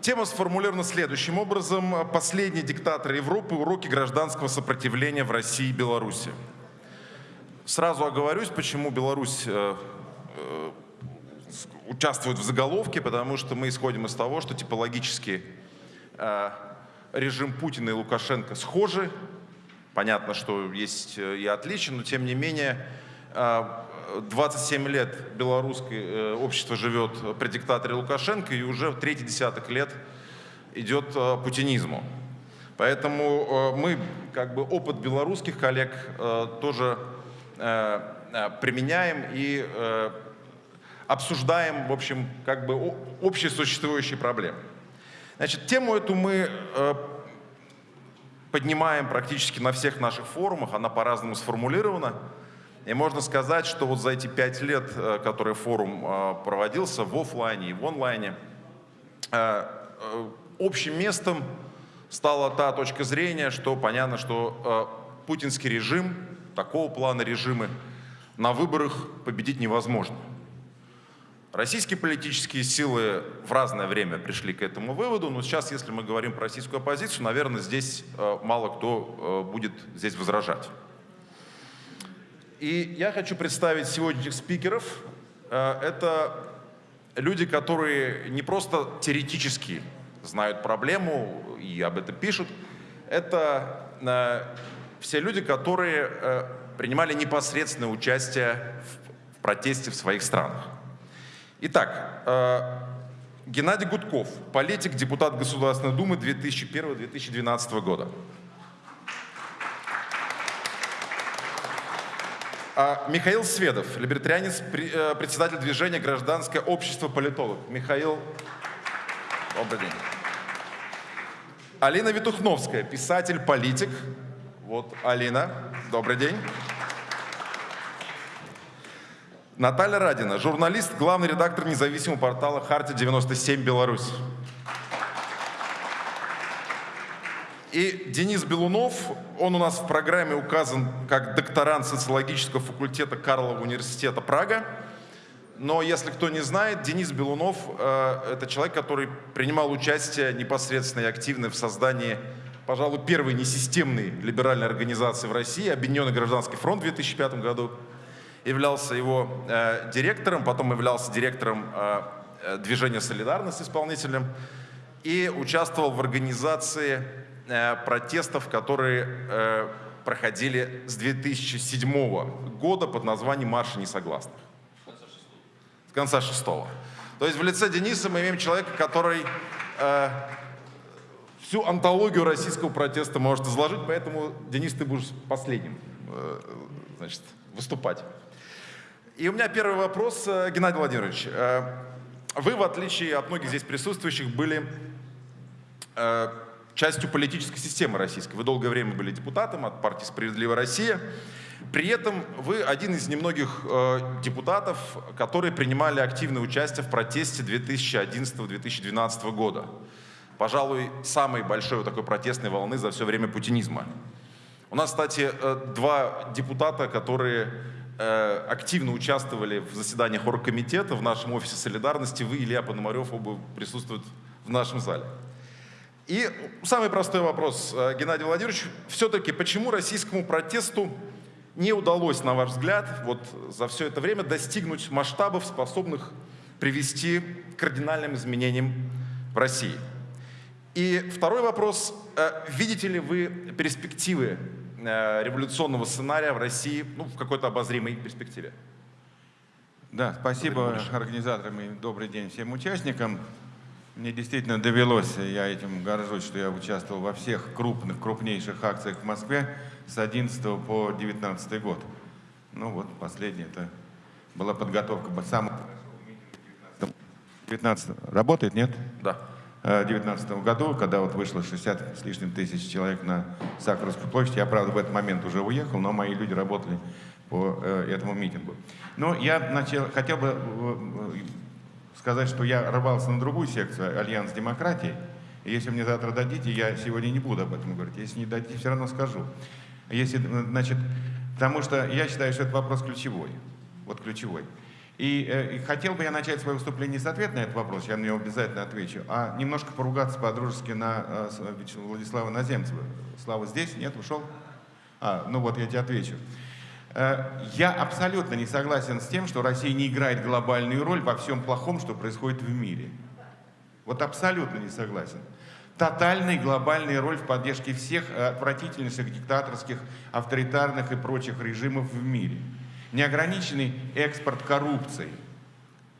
Тема сформулирована следующим образом. Последний диктатор Европы. Уроки гражданского сопротивления в России и Беларуси. Сразу оговорюсь, почему Беларусь э, э, участвует в заголовке, потому что мы исходим из того, что типологически э, режим Путина и Лукашенко схожи. Понятно, что есть и отличия, но тем не менее 27 э, лет белорусское э, общество живет при диктаторе Лукашенко, и уже третий десяток лет идет путинизму. Поэтому мы, как бы, опыт белорусских коллег тоже применяем и обсуждаем, в общем, как бы общие существующие проблемы. Значит, тему эту мы э, поднимаем практически на всех наших форумах, она по-разному сформулирована. И можно сказать, что вот за эти пять лет, э, которые форум э, проводился в офлайне и в онлайне, общим местом стала та точка зрения, что понятно, что путинский режим, такого плана режимы, на выборах победить невозможно. Российские политические силы в разное время пришли к этому выводу, но сейчас, если мы говорим про российскую оппозицию, наверное, здесь э, мало кто э, будет здесь возражать. И я хочу представить сегодняшних спикеров. Э, это люди, которые не просто теоретически знают проблему и об этом пишут, это все люди, которые принимали непосредственное участие в протесте в своих странах. Итак, э, Геннадий Гудков, политик, депутат Государственной Думы 2001-2012 года. Михаил Сведов, либертарианец, э, председатель движения «Гражданское общество политолог». Михаил, добрый день. Алина Витухновская, писатель, политик. Вот Алина, добрый день. Наталья Радина, журналист, главный редактор независимого портала «Харти 97 Беларусь». И Денис Белунов, он у нас в программе указан как докторант социологического факультета Карлова университета Прага. Но если кто не знает, Денис Белунов э, это человек, который принимал участие непосредственно и активно в создании, пожалуй, первой несистемной либеральной организации в России, Объединенный гражданский фронт в 2005 году являлся его э, директором, потом являлся директором э, э движения «Солидарность» исполнителем и участвовал в организации протестов, которые э, проходили с 2007 года под названием «Марша несогласных». С конца шестого. То есть в лице Дениса мы имеем человека, который э, всю антологию российского протеста может изложить, поэтому, Денис, ты будешь последним э, значит, выступать. И у меня первый вопрос, э, Геннадий Владимирович. Э, вы, в отличие от многих здесь присутствующих, были э, частью политической системы российской. Вы долгое время были депутатом от партии «Справедливая Россия». При этом вы один из немногих депутатов, которые принимали активное участие в протесте 2011-2012 года. Пожалуй, самой большой вот такой протестной волны за все время путинизма. У нас, кстати, два депутата, которые Э, активно участвовали в заседаниях оргкомитета в нашем офисе солидарности. Вы, Илья Пономарев, оба присутствуют в нашем зале. И самый простой вопрос, э, Геннадий Владимирович. Все-таки почему российскому протесту не удалось, на ваш взгляд, вот за все это время достигнуть масштабов, способных привести к кардинальным изменениям в России? И второй вопрос. Э, видите ли вы перспективы Э, революционного сценария в России ну, в какой-то обозримой перспективе. Да, спасибо организаторам и добрый день всем участникам. Мне действительно довелось, я этим горжусь, что я участвовал во всех крупных, крупнейших акциях в Москве с 11 по 19 год. Ну вот, последний это была подготовка самого 19 Работает, нет? Да. 2019 году, когда вот вышло 60 с лишним тысяч человек на Сахаровскую площадь. Я, правда, в этот момент уже уехал, но мои люди работали по э, этому митингу. Но я начал, хотел бы э, сказать, что я рвался на другую секцию, Альянс демократии. И если мне завтра дадите, я сегодня не буду об этом говорить. Если не дадите, все равно скажу. Если, значит, потому что я считаю, что это вопрос ключевой. Вот ключевой. И, э, и хотел бы я начать свое выступление с ответа на этот вопрос, я на него обязательно отвечу, а немножко поругаться по-дружески на э, Владислава Наземцева. Слава здесь? Нет? Ушел? А, ну вот я тебе отвечу. Э, я абсолютно не согласен с тем, что Россия не играет глобальную роль во всем плохом, что происходит в мире. Вот абсолютно не согласен. Тотальная глобальная роль в поддержке всех отвратительнейших диктаторских, авторитарных и прочих режимов в мире – неограниченный экспорт коррупции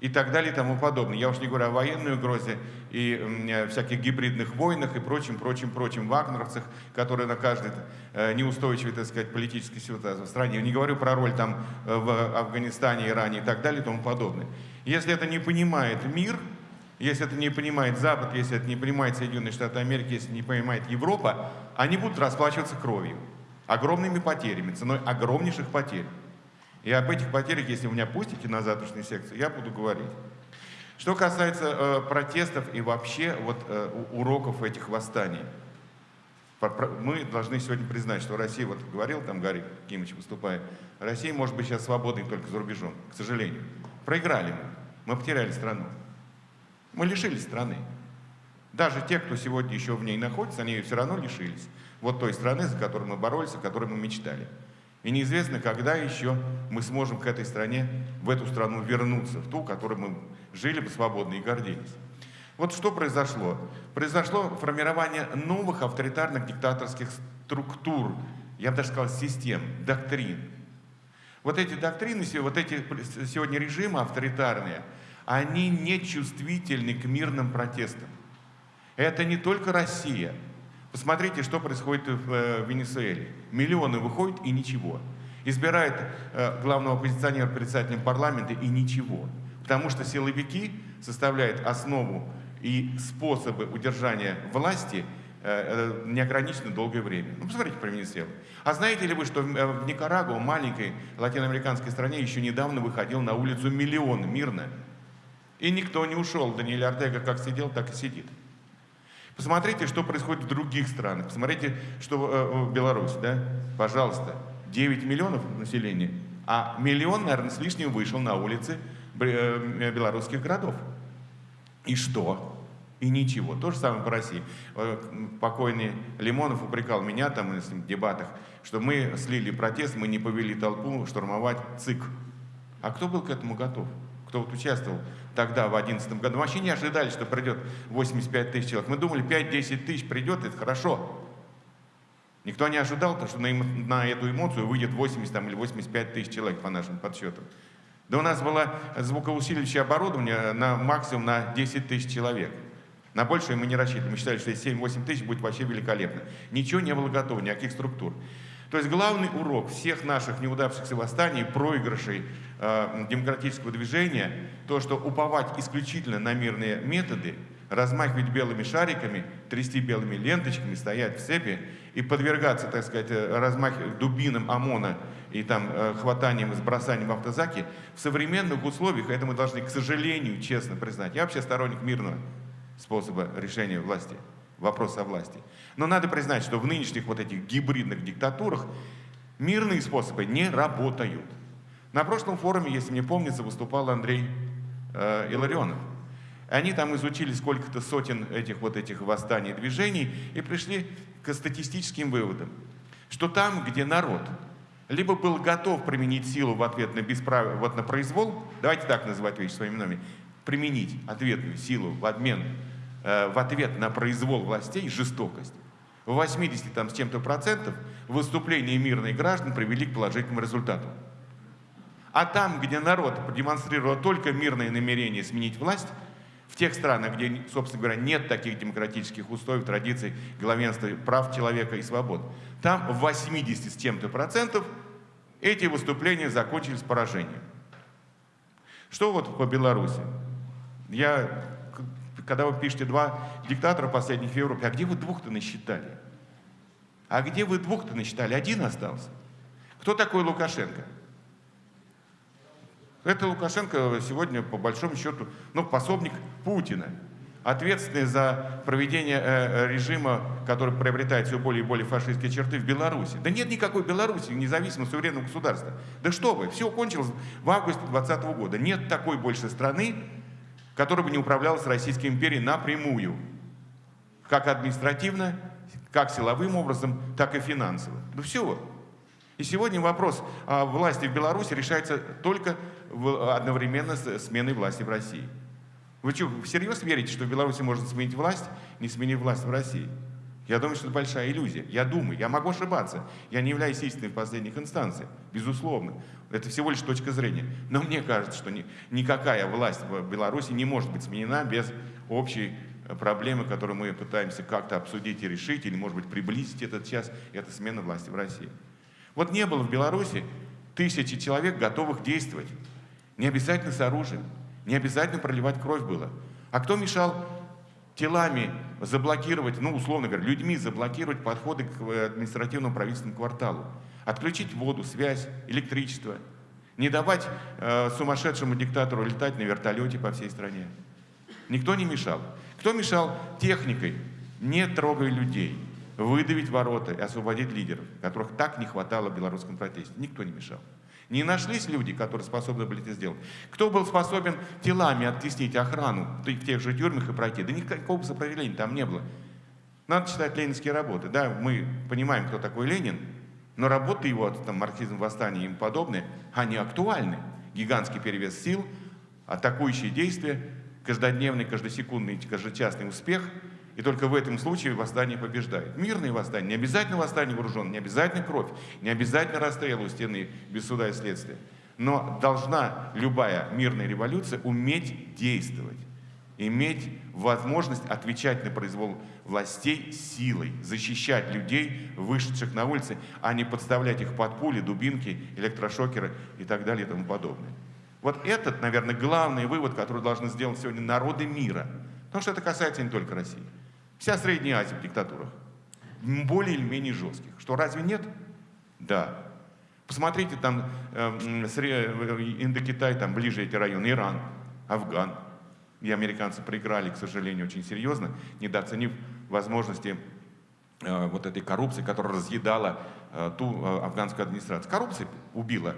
и так далее и тому подобное. Я уж не говорю о военной угрозе и э, всяких гибридных войнах и прочим, прочим, прочим вагнеровцах, которые на каждой э, неустойчивой, так сказать, политической ситуации в стране. Не говорю про роль там э, в Афганистане, Иране и так далее и тому подобное. Если это не понимает мир, если это не понимает Запад, если это не понимает Соединенные Штаты Америки, если не понимает Европа, они будут расплачиваться кровью, огромными потерями, ценой огромнейших потерь. И об этих потерях, если меня пустите на завтрашнюю секцию, я буду говорить. Что касается э, протестов и вообще вот, э, уроков этих восстаний, мы должны сегодня признать, что Россия, вот говорил там Гарри Кимович выступая, Россия может быть сейчас свободной только за рубежом, к сожалению. Проиграли мы, мы потеряли страну. Мы лишились страны. Даже те, кто сегодня еще в ней находится, они ее все равно лишились. Вот той страны, за которую мы боролись, о которой мы мечтали. И неизвестно, когда еще мы сможем к этой стране, в эту страну вернуться, в ту, в которой мы жили бы свободно и гордились. Вот что произошло? Произошло формирование новых авторитарных диктаторских структур, я бы даже сказал, систем, доктрин. Вот эти доктрины, вот эти сегодня режимы авторитарные, они не чувствительны к мирным протестам. Это не только Россия, Посмотрите, что происходит в э, Венесуэле. Миллионы выходят и ничего. Избирают э, главного оппозиционера председателем парламента и ничего. Потому что силовики составляют основу и способы удержания власти э, неограниченно долгое время. Ну, посмотрите про Венесуэлу. А знаете ли вы, что в Никарагуа, маленькой латиноамериканской стране, еще недавно выходил на улицу миллион мирно. И никто не ушел. Даниэль Артега как сидел, так и сидит. Посмотрите, что происходит в других странах. Посмотрите, что э, в Беларуси, да? Пожалуйста, 9 миллионов населения, а миллион, наверное, с лишним вышел на улицы э, белорусских городов. И что? И ничего. То же самое по России. Э, покойный Лимонов упрекал меня там в дебатах, что мы слили протест, мы не повели толпу штурмовать ЦИК. А кто был к этому готов? Кто вот участвовал тогда, в 2011 году, вообще не ожидали, что придет 85 тысяч человек. Мы думали, 5-10 тысяч придет, это хорошо. Никто не ожидал, что на, на эту эмоцию выйдет 80 там, или 85 тысяч человек по нашим подсчетам. Да у нас было звукоусиливающее оборудование на максимум на 10 тысяч человек. На большее мы не рассчитывали. Мы считали, что 7-8 тысяч будет вообще великолепно. Ничего не было готово, никаких структур. То есть главный урок всех наших неудавшихся восстаний, проигрышей э, демократического движения, то, что уповать исключительно на мирные методы, размахивать белыми шариками, трясти белыми ленточками, стоять в цепи и подвергаться, так сказать, э, размахивать дубинам ОМОНа и там э, хватанием и сбросанием в автозаки, в современных условиях, это мы должны, к сожалению, честно признать, я вообще сторонник мирного способа решения власти, вопроса о власти. Но надо признать, что в нынешних вот этих гибридных диктатурах мирные способы не работают. На прошлом форуме, если мне помнится, выступал Андрей э, Иларионов. Они там изучили сколько-то сотен этих вот этих восстаний движений и пришли к статистическим выводам, что там, где народ либо был готов применить силу в ответ на, бесправ... вот на произвол, давайте так называть вещи своими именами, применить ответную силу в, обмен, в ответ на произвол властей, жестокость, в 80 там, с чем-то процентов выступления мирных граждан привели к положительному результату. А там, где народ продемонстрировал только мирное намерение сменить власть, в тех странах, где, собственно говоря, нет таких демократических условий, традиций, главенства прав человека и свобод, там в 80 с чем-то процентов эти выступления закончились поражением. Что вот по Беларуси? Я когда вы пишете два диктатора последних в Европе, а где вы двух-то насчитали? А где вы двух-то насчитали? Один остался. Кто такой Лукашенко? Это Лукашенко сегодня, по большому счету, ну, пособник Путина. ответственные за проведение э, режима, который приобретает все более и более фашистские черты в Беларуси. Да нет никакой Беларуси, независимого суверенного государства. Да что вы, все кончилось в августе 2020 года. Нет такой больше страны, которая бы не управлялась Российской империей напрямую. Как административно, как силовым образом, так и финансово. Ну все. И сегодня вопрос о власти в Беларуси решается только одновременно с сменой власти в России. Вы что, всерьез верите, что в Беларуси можно сменить власть, не сменив власть в России? Я думаю, что это большая иллюзия. Я думаю, я могу ошибаться. Я не являюсь истиной в последних инстанциях, безусловно. Это всего лишь точка зрения. Но мне кажется, что ни, никакая власть в Беларуси не может быть сменена без общей э, проблемы, которую мы пытаемся как-то обсудить и решить, или, может быть, приблизить этот час, это смена власти в России. Вот не было в Беларуси тысячи человек, готовых действовать. Не обязательно с оружием. Не обязательно проливать кровь было. А кто мешал телами заблокировать, ну, условно говоря, людьми заблокировать подходы к э, административному правительственному кварталу? Отключить воду, связь, электричество. Не давать э, сумасшедшему диктатору летать на вертолете по всей стране. Никто не мешал. Кто мешал техникой, не трогая людей, выдавить ворота и освободить лидеров, которых так не хватало в белорусском протесте? Никто не мешал. Не нашлись люди, которые способны были это сделать. Кто был способен телами оттеснить охрану в тех же тюрьмах и пройти? Да никакого сопротивления там не было. Надо читать ленинские работы. Да, мы понимаем, кто такой Ленин, но работы его, там, марксизм, восстание и им подобные, они актуальны. Гигантский перевес сил, атакующие действия, каждодневный, каждосекундный, каждочасный успех – и только в этом случае восстание побеждает. Мирные восстания, не обязательно восстание вооруженное, не обязательно кровь, не обязательно расстрел у стены без суда и следствия. Но должна любая мирная революция уметь действовать, иметь возможность отвечать на произвол властей силой, защищать людей, вышедших на улицы, а не подставлять их под пули, дубинки, электрошокеры и так далее и тому подобное. Вот этот, наверное, главный вывод, который должны сделать сегодня народы мира. Потому что это касается не только России. Вся Средняя Азия в диктатурах. Более или менее жестких. Что, разве нет? Да. Посмотрите, там э, Индокитай, там ближе эти районы, Иран, Афган. И американцы проиграли, к сожалению, очень серьезно, недооценив возможности э, вот этой коррупции, которая разъедала э, ту э, афганскую администрацию. Коррупция убила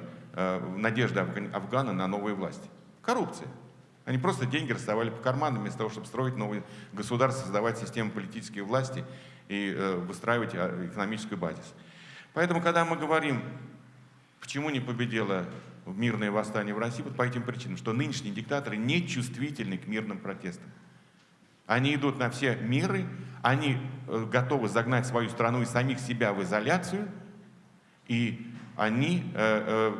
надежды Афгана на новые власти. Коррупция. Они просто деньги расставали по карманам вместо того, чтобы строить новые государства, создавать систему политической власти и выстраивать а, экономическую базис. Поэтому, когда мы говорим, почему не победило мирное восстание в России, вот по этим причинам, что нынешние диктаторы не чувствительны к мирным протестам. Они идут на все миры, они э, готовы загнать свою страну и самих себя в изоляцию, и они э,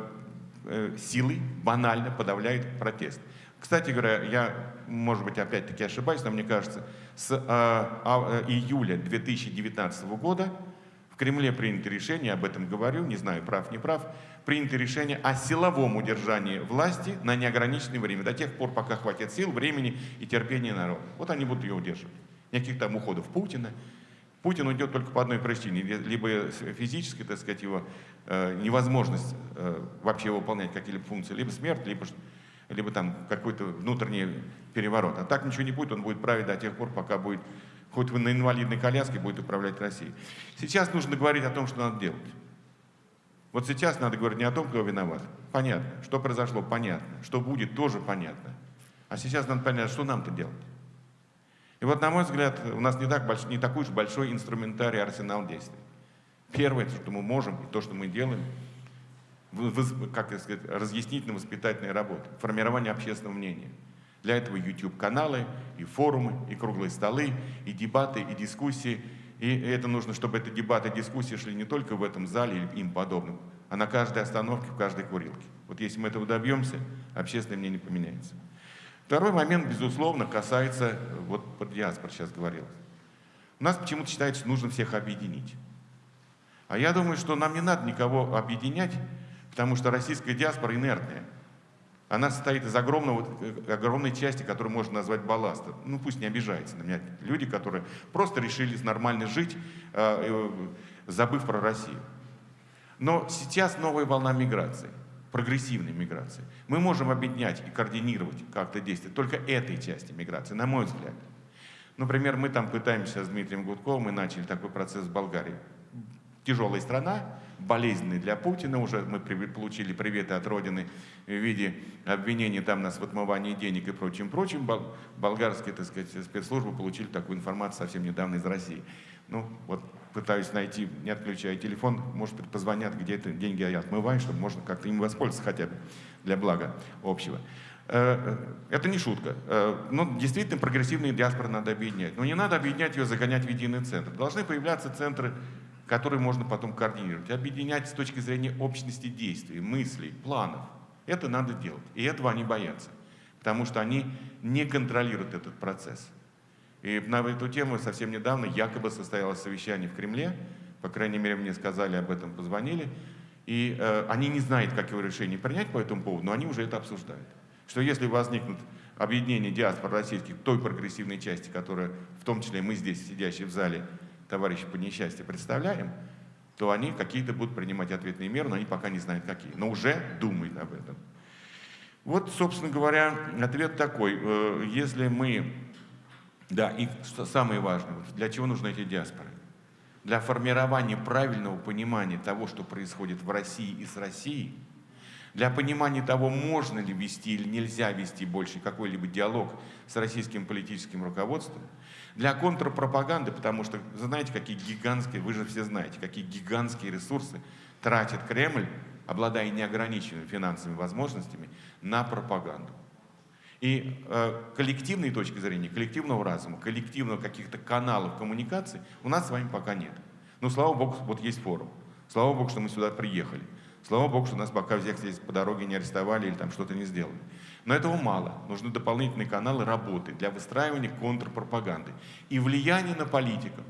э, э силой банально подавляют протест. Кстати говоря, я, может быть, опять-таки ошибаюсь, но мне кажется, с э, э, июля 2019 года в Кремле принято решение, об этом говорю, не знаю, прав, не прав, принято решение о силовом удержании власти на неограниченное время, до тех пор, пока хватит сил, времени и терпения народа. Вот они будут ее удерживать. Никаких там уходов Путина. Путин уйдет только по одной причине. Либо физически, так сказать, его э, невозможность э, вообще выполнять какие-либо функции, либо смерть, либо либо там какой-то внутренний переворот. А так ничего не будет, он будет править до тех пор, пока будет, хоть на инвалидной коляске, будет управлять Россией. Сейчас нужно говорить о том, что надо делать. Вот сейчас надо говорить не о том, кто виноват. Понятно. Что произошло, понятно. Что будет, тоже понятно. А сейчас надо понять, что нам-то делать. И вот, на мой взгляд, у нас не, так больш... не такой уж большой инструментарий, арсенал действий. Первое, что мы можем, и то, что мы делаем – как сказать, разъяснительно-воспитательная работа, формирование общественного мнения. Для этого YouTube-каналы, и форумы, и круглые столы, и дебаты, и дискуссии. И это нужно, чтобы эти дебаты дискуссии шли не только в этом зале или им подобным, а на каждой остановке, в каждой курилке. Вот если мы этого добьемся, общественное мнение поменяется. Второй момент, безусловно, касается, вот про диаспор сейчас говорил. У нас почему-то считается, что нужно всех объединить. А я думаю, что нам не надо никого объединять, Потому что российская диаспора инертная. Она состоит из огромного, э, огромной части, которую можно назвать балластом. Ну пусть не обижается на меня. Люди, которые просто решили нормально жить, э, э, забыв про Россию. Но сейчас новая волна миграции, прогрессивной миграции. Мы можем объединять и координировать как-то действия только этой части миграции, на мой взгляд. Например, мы там пытаемся с Дмитрием Гудковым, мы начали такой процесс в Болгарии. Тяжелая страна, болезненный для Путина, уже мы получили приветы от Родины в виде обвинений там нас в отмывании денег и прочим-прочим. Болгарские, так сказать, спецслужбы получили такую информацию совсем недавно из России. Ну, вот пытаюсь найти, не отключая телефон, может позвонят, где это деньги я отмываю, чтобы можно как-то им воспользоваться хотя бы для блага общего. Э, э, это не шутка. Э, ну, действительно, прогрессивные диаспоры надо объединять. Но не надо объединять ее, загонять в единый центр. Должны появляться центры, которые можно потом координировать. Объединять с точки зрения общности действий, мыслей, планов. Это надо делать. И этого они боятся. Потому что они не контролируют этот процесс. И на эту тему совсем недавно якобы состоялось совещание в Кремле. По крайней мере, мне сказали об этом, позвонили. И э, они не знают, как его решение принять по этому поводу, но они уже это обсуждают что если возникнут объединения диаспор российских той прогрессивной части, которая, в том числе мы здесь, сидящие в зале, товарищи по несчастью, представляем, то они какие-то будут принимать ответные меры, но они пока не знают какие, но уже думают об этом. Вот, собственно говоря, ответ такой. Э, если мы... Да, и самое важное, для чего нужны эти диаспоры? Для формирования правильного понимания того, что происходит в России и с Россией – для понимания того, можно ли вести или нельзя вести больше какой-либо диалог с российским политическим руководством, для контрпропаганды, потому что знаете, какие гигантские, вы же все знаете, какие гигантские ресурсы тратит Кремль, обладая неограниченными финансовыми возможностями, на пропаганду. И э, коллективной точки зрения, коллективного разума, коллективного каких-то каналов коммуникации у нас с вами пока нет. Но слава богу, вот есть форум. Слава богу, что мы сюда приехали. Слава Богу, что нас пока всех здесь по дороге не арестовали или там что-то не сделали. Но этого мало. Нужны дополнительные каналы работы для выстраивания контрпропаганды и влияния на политиков,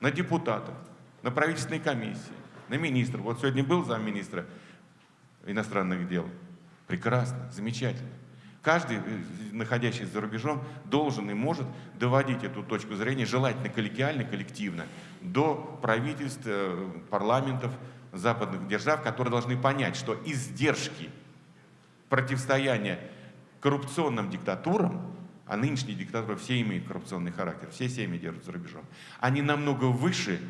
на депутатов, на правительственные комиссии, на министров. Вот сегодня был замминистра иностранных дел. Прекрасно, замечательно. Каждый, э, находящийся за рубежом, должен и может доводить эту точку зрения, желательно коллегиально, коллективно, до правительств, э, парламентов, западных держав, которые должны понять, что издержки противостояния коррупционным диктатурам, а нынешние диктатуры все имеют коррупционный характер, все семьи держат за рубежом, они намного выше,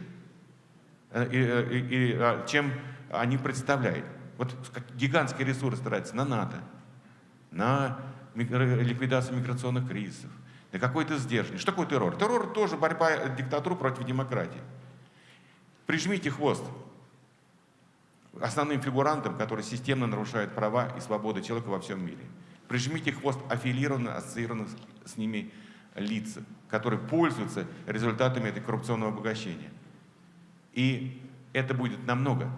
э, э, э, чем они представляют. Вот гигантские ресурсы тратятся на НАТО, на ликвидацию миграционных кризисов, на какой-то сдержанный. Что такое террор? Террор тоже борьба диктатуры против демократии. Прижмите хвост основным фигурантам, которые системно нарушают права и свободы человека во всем мире. Прижмите хвост аффилированных, ассоциированных с ними лиц, которые пользуются результатами этой коррупционного обогащения. И это будет намного,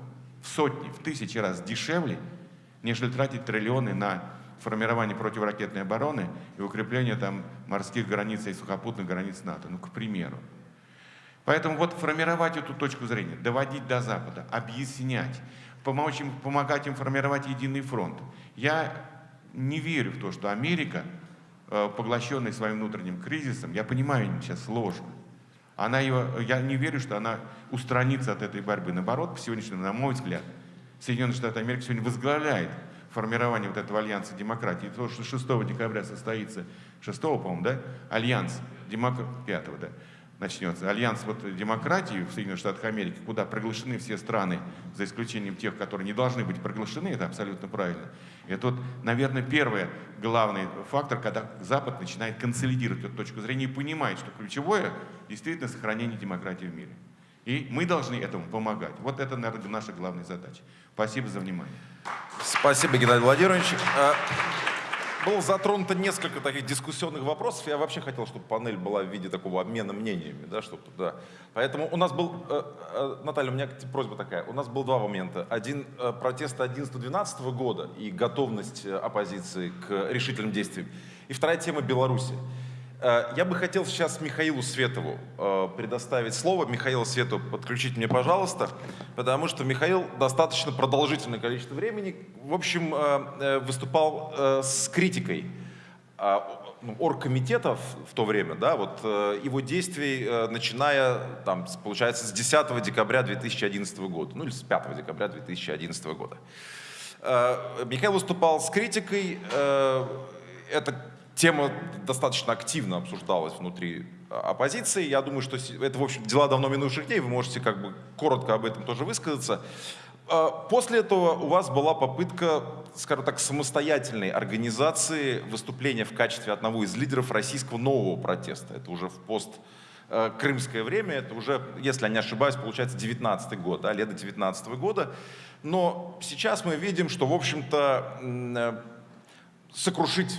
в сотни, в тысячи раз дешевле, нежели тратить триллионы на формирование противоракетной обороны и укрепление там морских границ и сухопутных границ НАТО, ну, к примеру. Поэтому вот формировать эту точку зрения, доводить до Запада, объяснять, помочь им, помогать им формировать единый фронт. Я не верю в то, что Америка, э, поглощенная своим внутренним кризисом, я понимаю, им сейчас сложно, она ее, я не верю, что она устранится от этой борьбы. Наоборот, по сегодняшнему, на мой взгляд, Соединенные Штаты Америки сегодня возглавляет формирование вот этого альянса демократии. То, что 6 декабря состоится, 6, по-моему, да, альянс, демок... 5, да, начнется. Альянс вот демократии в Соединенных Штатах Америки, куда приглашены все страны, за исключением тех, которые не должны быть приглашены, это абсолютно правильно. Это вот, наверное, первый главный фактор, когда Запад начинает консолидировать эту точку зрения и понимает, что ключевое действительно сохранение демократии в мире. И мы должны этому помогать. Вот это, наверное, наша главная задача. Спасибо за внимание. Спасибо, Геннадий Владимирович. Было затронуто несколько таких дискуссионных вопросов. Я вообще хотел, чтобы панель была в виде такого обмена мнениями. Да, чтобы, да. Поэтому у нас был, э, э, Наталья, у меня просьба такая. У нас было два момента. Один э, протест 11-12 года и готовность оппозиции к решительным действиям. И вторая тема Беларуси. Э, я бы хотел сейчас Михаилу Светову э, предоставить слово. Михаила Свету подключить мне, пожалуйста, потому что Михаил достаточно продолжительное количество времени, в общем, э, выступал с критикой ну, оргкомитетов в то время, да, вот его действий, начиная, там, получается, с 10 декабря 2011 года, ну или с 5 декабря 2011 года. Михаил выступал с критикой, это тема достаточно активно обсуждалась внутри оппозиции. Я думаю, что это, в общем, дела давно минувших дней, вы можете как бы коротко об этом тоже высказаться. А, после этого у вас была попытка, скажем так, самостоятельной организации выступления в качестве одного из лидеров российского нового протеста. Это уже в пост э, крымское время, это уже, если я не ошибаюсь, получается 19 год, да, лето 19 года. Но сейчас мы видим, что, в общем-то, э, сокрушить,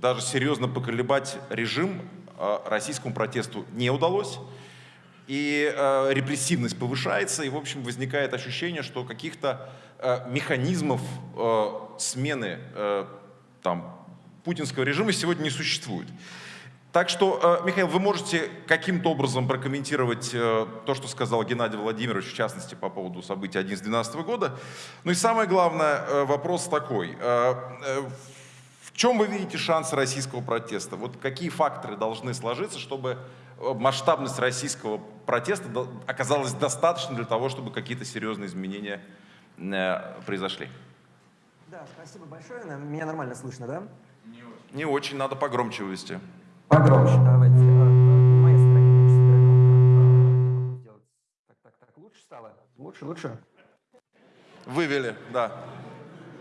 даже серьезно поколебать режим э, российскому протесту не удалось и э, репрессивность повышается, и, в общем, возникает ощущение, что каких-то э, механизмов смены там, путинского режима сегодня не существует. Так что, Михаил, вы можете каким-то образом прокомментировать то, что сказал Геннадий Владимирович, в частности, по поводу событий 2011 года. Ну и самое главное, вопрос такой. Э, в чем вы видите шансы российского протеста? Вот какие факторы должны сложиться, чтобы масштабность российского протеста оказалась достаточно для того, чтобы какие-то серьезные изменения э, произошли. Да, спасибо большое. Меня нормально слышно, да? Не очень. Не очень, надо погромче вывести. Погромче, давайте. Так, так, так, лучше стало? Лучше, лучше? Вывели, да.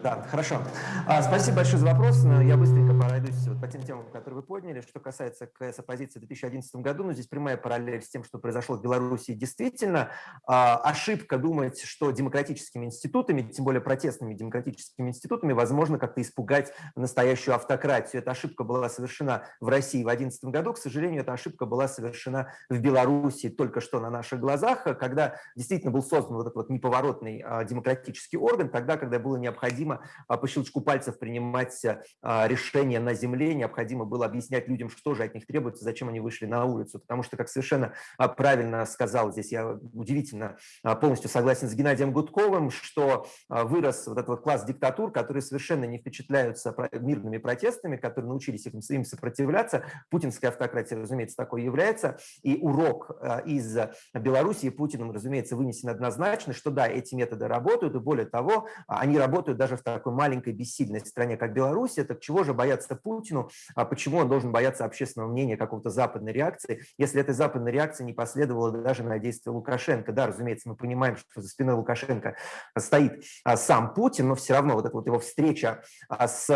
Да, хорошо. А, спасибо большое за вопрос. Я быстренько пройдусь вот по тем темам, которые вы подняли. Что касается КС оппозиции в 2011 году, ну, здесь прямая параллель с тем, что произошло в Беларуси. Действительно, а, ошибка думать, что демократическими институтами, тем более протестными демократическими институтами, возможно как-то испугать настоящую автократию. Эта ошибка была совершена в России в 2011 году. К сожалению, эта ошибка была совершена в Беларуси только что на наших глазах, когда действительно был создан вот этот вот неповоротный а, демократический орган, тогда, когда было необходимо необходимо а, по щелчку пальцев принимать а, решения на земле, необходимо было объяснять людям, что же от них требуется, зачем они вышли на улицу. Потому что, как совершенно а, правильно сказал здесь, я удивительно полностью согласен с Геннадием Гудковым, что вырос вот этот вот класс диктатур, которые совершенно не впечатляются мирными протестами, которые научились им сопротивляться. Путинская автократия, разумеется, такой является. И урок из Белоруссии Путиным, разумеется, вынесен однозначно, что да, эти методы работают, и более того, они работают даже в такой маленькой бессильной стране, как Беларусь, это чего же бояться Путину, а почему он должен бояться общественного мнения, какого-то западной реакции, если этой западной реакции не последовало даже на действия Лукашенко. Да, разумеется, мы понимаем, что за спиной Лукашенко стоит а, сам Путин, но все равно вот эта вот его встреча а, с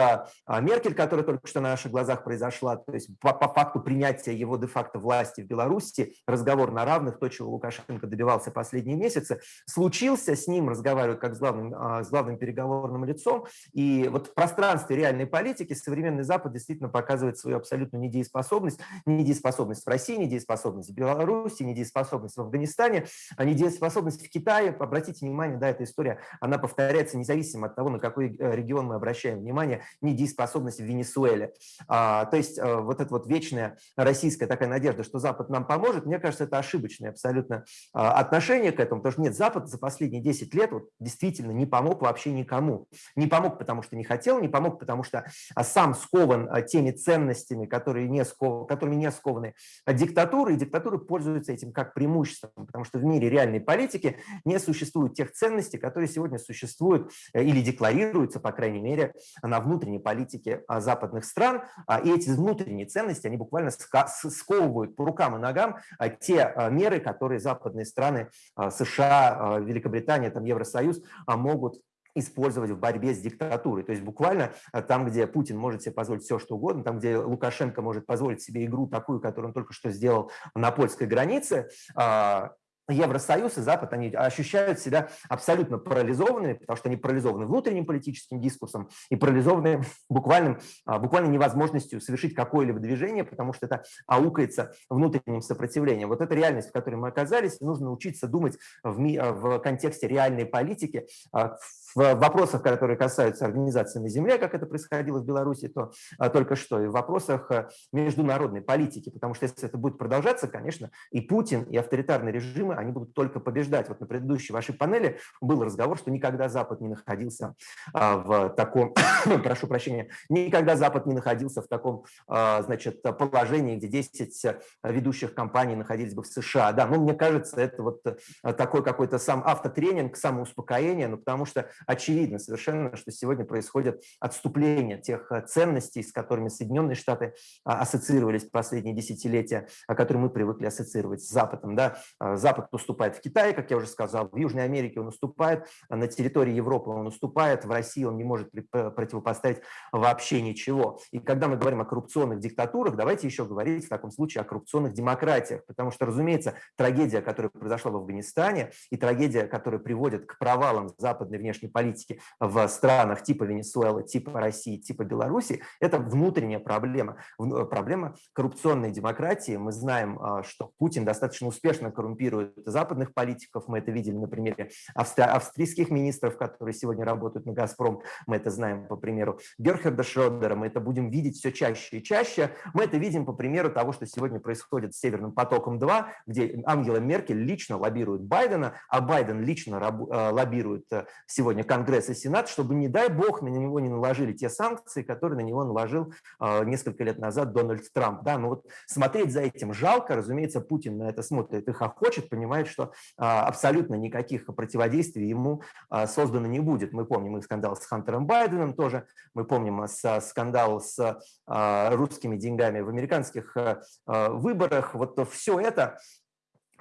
а, Меркель, которая только что на наших глазах произошла, то есть по, по факту принятия его де-факто власти в Беларуси, разговор на равных, то, чего Лукашенко добивался последние месяцы, случился, с ним разговаривают как с главным, с главным переговорным лицом. И вот в пространстве реальной политики современный Запад действительно показывает свою абсолютную недееспособность. Недееспособность в России, недееспособность в Беларуси, недееспособность в Афганистане, а недееспособность в Китае. Обратите внимание, да, эта история, она повторяется независимо от того, на какой э, регион мы обращаем внимание, недееспособность в Венесуэле. А, то есть а, вот эта вот вечная российская такая надежда, что Запад нам поможет, мне кажется, это ошибочное абсолютно а, отношение к этому, потому что нет, Запад за последние 10 лет вот, действительно не помог вообще никому. Не помог, потому что не хотел, не помог, потому что а, сам скован а, теми ценностями, которые не сков... которыми не скованы а, диктатуры, и диктатуры пользуются этим как преимуществом, потому что в мире реальной политики не существует тех ценностей, которые сегодня существуют э, или декларируются, по крайней мере, на внутренней политике западных стран. И эти внутренние ценности, они буквально сковывают по рукам и ногам те меры, которые западные страны США, Великобритания, там, Евросоюз могут использовать в борьбе с диктатурой. То есть буквально э, там, где Путин может себе позволить все, что угодно, там, где Лукашенко может позволить себе игру такую, которую он только что сделал на польской границе, а, Евросоюз и Запад, они ощущают себя абсолютно парализованными, потому что они парализованы внутренним политическим дискурсом и парализованы буквальным, а, буквально невозможностью совершить какое-либо движение, потому что это аукается внутренним сопротивлением. Вот эта реальность, в которой мы оказались, нужно научиться думать в, в контексте реальной политики, а, в вопросах, которые касаются организации на земле, как это происходило в Беларуси, то а, только что, и в вопросах международной политики, потому что если это будет продолжаться, конечно, и Путин, и авторитарные режимы, они будут только побеждать. Вот на предыдущей вашей панели был разговор, что никогда Запад не находился а, в таком, прошу прощения, никогда Запад не находился в таком, а, значит, положении, где 10 ведущих компаний находились бы в США. Да, ну, мне кажется, это вот такой какой-то сам автотренинг, самоуспокоение, ну, потому что очевидно совершенно, что сегодня происходит отступление тех ценностей, с которыми Соединенные Штаты ассоциировались последние десятилетия, которые мы привыкли ассоциировать с Западом. Да? Запад уступает в Китае, как я уже сказал, в Южной Америке он уступает, на территории Европы он уступает, в России он не может противопоставить вообще ничего. И когда мы говорим о коррупционных диктатурах, давайте еще говорить в таком случае о коррупционных демократиях, потому что, разумеется, трагедия, которая произошла в Афганистане, и трагедия, которая приводит к провалам западной внешней политики в странах типа Венесуэлы, типа России, типа Беларуси, это внутренняя проблема. Проблема коррупционной демократии. Мы знаем, а, что Путин достаточно успешно коррумпирует западных политиков. Мы это видели на примере австрийских министров, которые сегодня работают на «Газпром». Мы это знаем по примеру Герхарда Шродера. Мы это будем видеть все чаще и чаще. Мы это видим по примеру того, что сегодня происходит с «Северным потоком-2», где Ангела Меркель лично лоббирует Байдена, а Байден лично э, лоббирует э, сегодня Конгресс и Сенат, чтобы, не дай бог, на него не наложили те санкции, которые на него наложил э, несколько лет назад Дональд Трамп. Да, но вот смотреть за этим жалко. Разумеется, Путин на это смотрит и хохочет, понимает, что абсолютно никаких противодействий ему создано не будет. Мы помним их скандал с Хантером Байденом тоже, мы помним скандал с русскими деньгами в американских выборах. Вот все это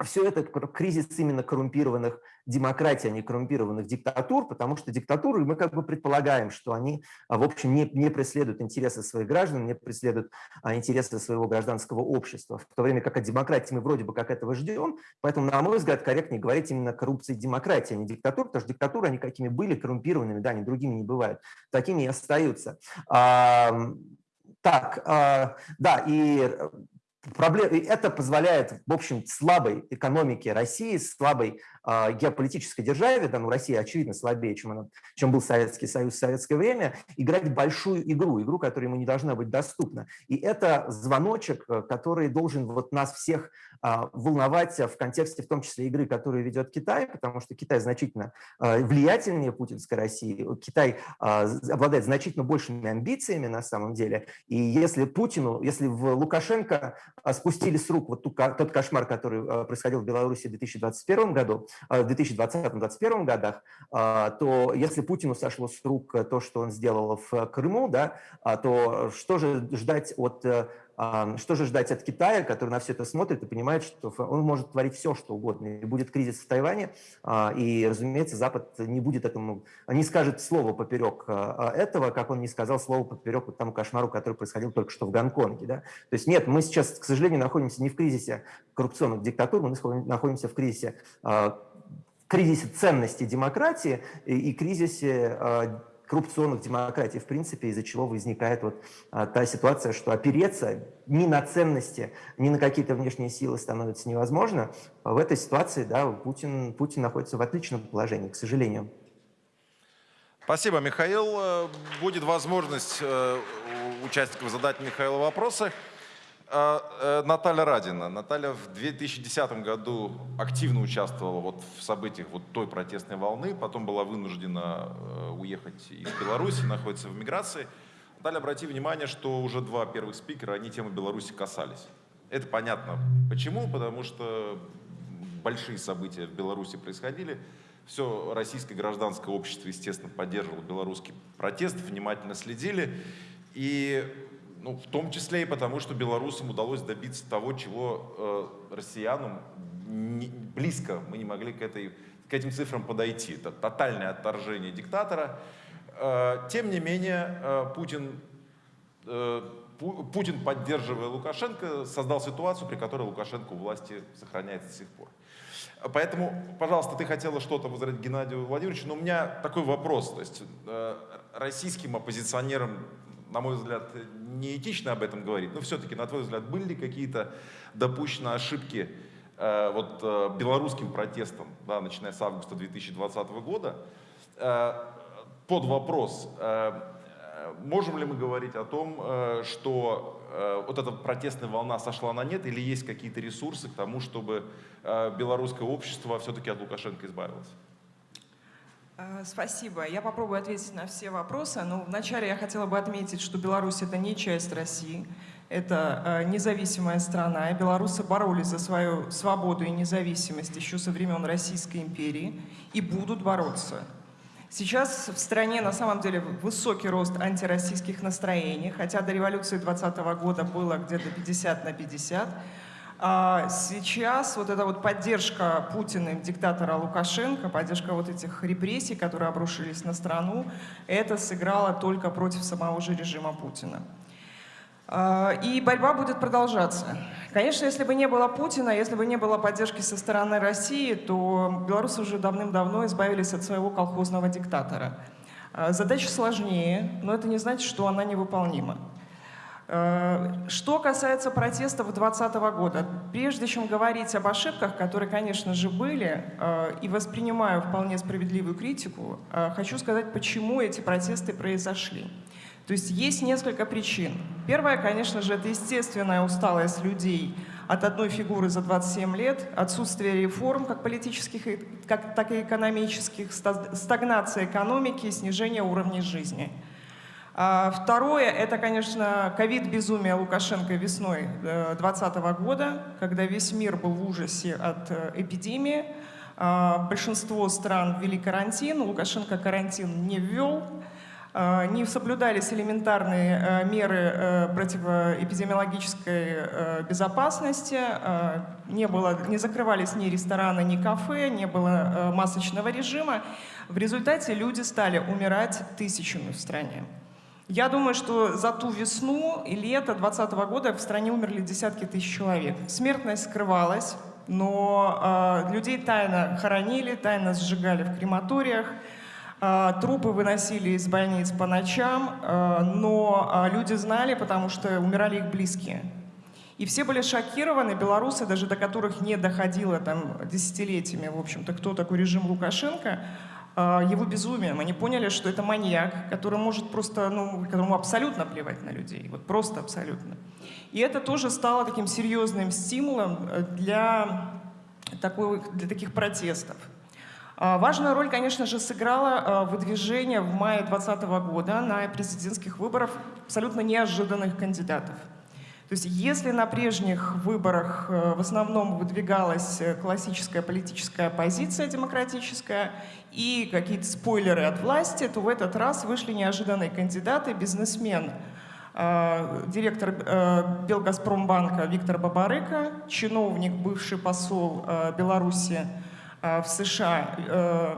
все это кризис именно коррумпированных демократий, а не коррумпированных диктатур, потому что диктатуры, мы как бы предполагаем, что они, а, в общем, не, не преследуют интересы своих граждан, не преследуют а, интересы своего гражданского общества, в то время как о демократии мы вроде бы как этого ждем, поэтому, на мой взгляд, корректнее говорить именно коррупции и демократии, а не диктатур, потому что диктатуры, они какими были, коррумпированными, да, они другими не бывают, такими и остаются. А, так, а, да, и Проблем, это позволяет, в общем, слабой экономике России, слабой э, геополитической державе, да, ну, Россия, очевидно, слабее, чем, она, чем был Советский Союз в советское время, играть большую игру, игру, которая ему не должна быть доступна. И это звоночек, э, который должен вот нас всех э, волновать в контексте, в том числе, игры, которую ведет Китай, потому что Китай значительно э, влиятельнее путинской России, Китай обладает значительно большими амбициями на самом деле, и если Путину, если в Лукашенко а, спустили с рук вот тот кошмар, который а, происходил в Беларуси в 2021 году, а, в 2020-2021 годах, то если Путину сошло с рук то, что он сделал в Крыму, да, то что же ждать от э, что же ждать от Китая, который на все это смотрит и понимает, что он может творить все, что угодно. И будет кризис в Тайване, а, и, разумеется, Запад не будет этому, не скажет слово поперек а, этого, как он не сказал слово поперек вот тому кошмару, который происходил только что в Гонконге. Да? То есть нет, мы сейчас, к сожалению, находимся не в кризисе коррупционных диктатур, мы находимся в кризисе а, кризисе ценности демократии и кризисе коррупционных демократий, в принципе, из-за чего возникает вот а, та ситуация, что опереться ни на ценности, ни на какие-то внешние силы становится невозможно. В этой ситуации да, Путин, Путин находится в отличном положении, к сожалению. Спасибо, Михаил. Э, будет возможность э, участников задать Михаилу вопросы. А, э, Наталья Радина. Наталья в 2010 году активно участвовала вот в событиях вот той протестной волны, потом была вынуждена э, уехать из Беларуси, находится в миграции. Наталья, обрати внимание, что уже два первых спикера, они темы Беларуси касались. Это понятно. Почему? Потому что большие события в Беларуси происходили. Все российское гражданское общество, естественно, поддерживало белорусский протест, внимательно следили. И ну, в том числе и потому, что белорусам удалось добиться того, чего э, россиянам не, близко мы не могли к, этой, к этим цифрам подойти. Это тотальное отторжение диктатора. Э, тем не менее, э, Путин, э, Путин, поддерживая Лукашенко, создал ситуацию, при которой Лукашенко у власти сохраняется до сих пор. Поэтому, пожалуйста, ты хотела что-то возразить Геннадию Владимировичу, но у меня такой вопрос. То есть э, российским оппозиционерам на мой взгляд, неэтично об этом говорить, но все-таки, на твой взгляд, были ли какие-то допущены ошибки э, вот, э, белорусским протестом, да, начиная с августа 2020 года, э, под вопрос, э, можем ли мы говорить о том, что вот эта протестная волна сошла на нет, или есть какие-то ресурсы к тому, чтобы белорусское общество все-таки от Лукашенко избавилось? Спасибо. Я попробую ответить на все вопросы. Но вначале я хотела бы отметить, что Беларусь — это не часть России. Это э, независимая страна, и белорусы боролись за свою свободу и независимость еще со времен Российской империи и будут бороться. Сейчас в стране на самом деле высокий рост антироссийских настроений, хотя до революции 2020 года было где-то 50 на 50. А сейчас вот эта вот поддержка Путина, диктатора Лукашенко, поддержка вот этих репрессий, которые обрушились на страну, это сыграло только против самого же режима Путина. А, и борьба будет продолжаться. Конечно, если бы не было Путина, если бы не было поддержки со стороны России, то белорусы уже давным-давно избавились от своего колхозного диктатора. А, задача сложнее, но это не значит, что она невыполнима. А, что касается протестов 2020 года, прежде чем говорить об ошибках, которые, конечно же, были, и воспринимаю вполне справедливую критику, хочу сказать, почему эти протесты произошли. То есть есть несколько причин. Первая, конечно же, это естественная усталость людей от одной фигуры за 27 лет, отсутствие реформ, как политических, как, так и экономических, стагнация экономики, снижение уровня жизни. А второе, это, конечно, ковид-безумие Лукашенко весной 2020 э, года, когда весь мир был в ужасе от э, эпидемии. А большинство стран ввели карантин, Лукашенко карантин не ввел. А, не соблюдались элементарные э, меры противоэпидемиологической безопасности, не, было, не закрывались ни рестораны, ни кафе, не было масочного режима. В результате люди стали умирать тысячами в стране. Я думаю, что за ту весну и лето 2020 года в стране умерли десятки тысяч человек. Смертность скрывалась, но людей тайно хоронили, тайно сжигали в крематориях, а, трупы выносили из больниц по ночам, а, но люди знали, потому что умирали их близкие. И все были шокированы, белорусы, даже до которых не доходило там десятилетиями, в общем-то, кто такой режим Лукашенко, его безумием. Они поняли, что это маньяк, который может просто, ну, которому абсолютно плевать на людей, вот просто абсолютно. И это тоже стало таким серьезным стимулом э, для, такой, для таких протестов. А, важную роль, конечно же, сыграло а, выдвижение в мае 2020 года на президентских выборах абсолютно неожиданных кандидатов. То есть если на прежних выборах э, в основном выдвигалась э, классическая политическая оппозиция демократическая и какие-то спойлеры от власти, то в этот раз вышли неожиданные кандидаты, бизнесмен, а, директор э, Белгазпромбанка Виктор Бабарыка, чиновник, бывший посол Беларуси Э, в США э,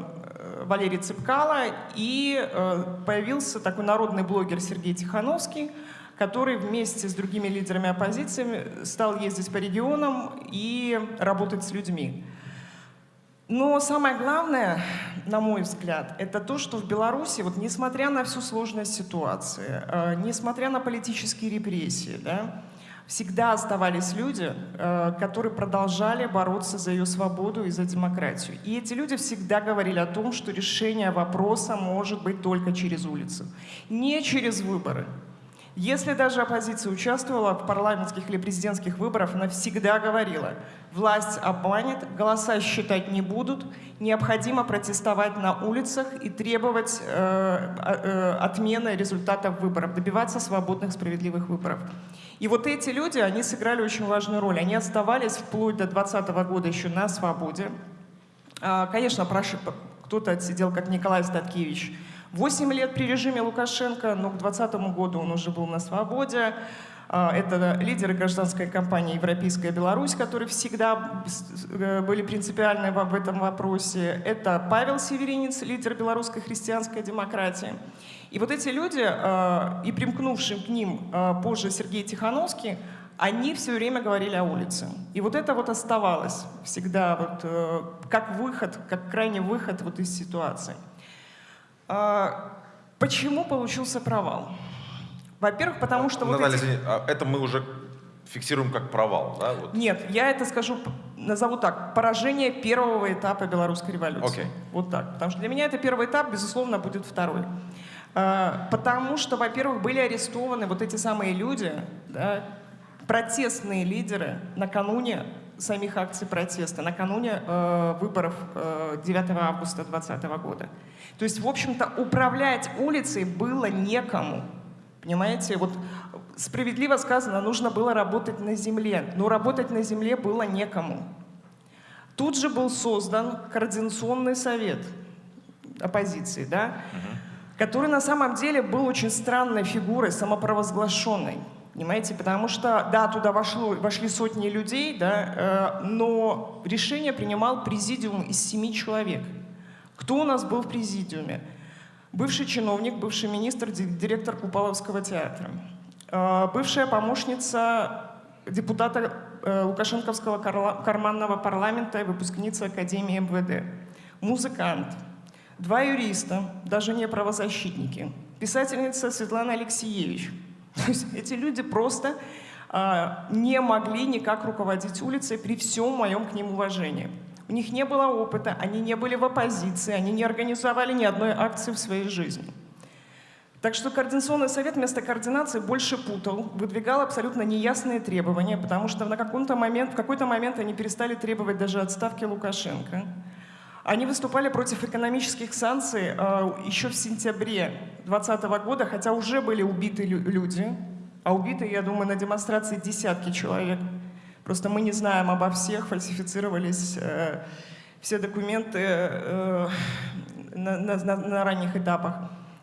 Валерий Цыпкало, и э, появился такой народный блогер Сергей Тихановский, который вместе с другими лидерами оппозиции стал ездить по регионам и работать с людьми. Но самое главное, на мой взгляд, это то, что в Беларуси, вот несмотря на всю сложность ситуации, несмотря на политические репрессии, да, всегда оставались люди, э, которые продолжали бороться за ее свободу и за демократию. И эти люди всегда говорили о том, что решение вопроса может быть только через улицу, не через выборы. Если даже оппозиция участвовала в парламентских или президентских выборах, она всегда говорила, власть обманет, голоса считать не будут, необходимо протестовать на улицах и требовать э, э, отмены результатов выборов, добиваться свободных, справедливых выборов. И вот эти люди, они сыграли очень важную роль. Они оставались вплоть до 2020 года еще на свободе. А, конечно, кто-то отсидел, как Николай Статкевич, 8 лет при режиме Лукашенко, но к 2020 году он уже был на свободе. А, это лидеры гражданской кампании «Европейская Беларусь», которые всегда э, были принципиальны в этом вопросе. Это Павел Северинец, лидер белорусской христианской демократии. И вот эти люди, э, и примкнувшим к ним э, позже Сергей Тихановский, они все время говорили о улице. И вот это вот оставалось всегда вот э, как выход, как крайний выход вот из ситуации. Почему получился провал? Во-первых, потому что... Наталья, вот эти... извини, а это мы уже фиксируем как провал, да? Вот. Нет, я это скажу, назову так, поражение первого этапа белорусской революции. Okay. Вот так. Потому что для меня это первый этап, безусловно, будет второй. А, потому что, во-первых, были арестованы вот эти самые люди, да, протестные лидеры накануне самих акций протеста, накануне э, выборов э, 9 августа 2020 года. То есть, в общем-то, управлять улицей было некому. Понимаете, вот справедливо сказано, нужно было работать на земле, но работать на земле было некому. Тут же был создан Координационный совет оппозиции, да, угу. который на самом деле был очень странной фигурой, самопровозглашенной. Понимаете, потому что, да, туда вошло, вошли сотни людей, да, э, но решение принимал президиум из семи человек. Кто у нас был в президиуме? Бывший чиновник, бывший министр, директор Купаловского театра. Э, бывшая помощница депутата э, Лукашенковского карманного парламента и выпускница Академии МВД. Музыкант. Два юриста, даже не правозащитники. Писательница Светлана Алексеевич – то есть эти люди просто а, не могли никак руководить улицей при всем моем к ним уважении. У них не было опыта, они не были в оппозиции, они не организовали ни одной акции в своей жизни. Так что Координационный совет вместо координации больше путал, выдвигал абсолютно неясные требования, потому что на момент, в какой-то момент они перестали требовать даже отставки Лукашенко. Они выступали против экономических санкций э, еще в сентябре 2020 года, хотя уже были убиты люди, а убиты, я думаю, на демонстрации десятки человек. Просто мы не знаем обо всех, фальсифицировались э, все документы э, на, на, на ранних этапах.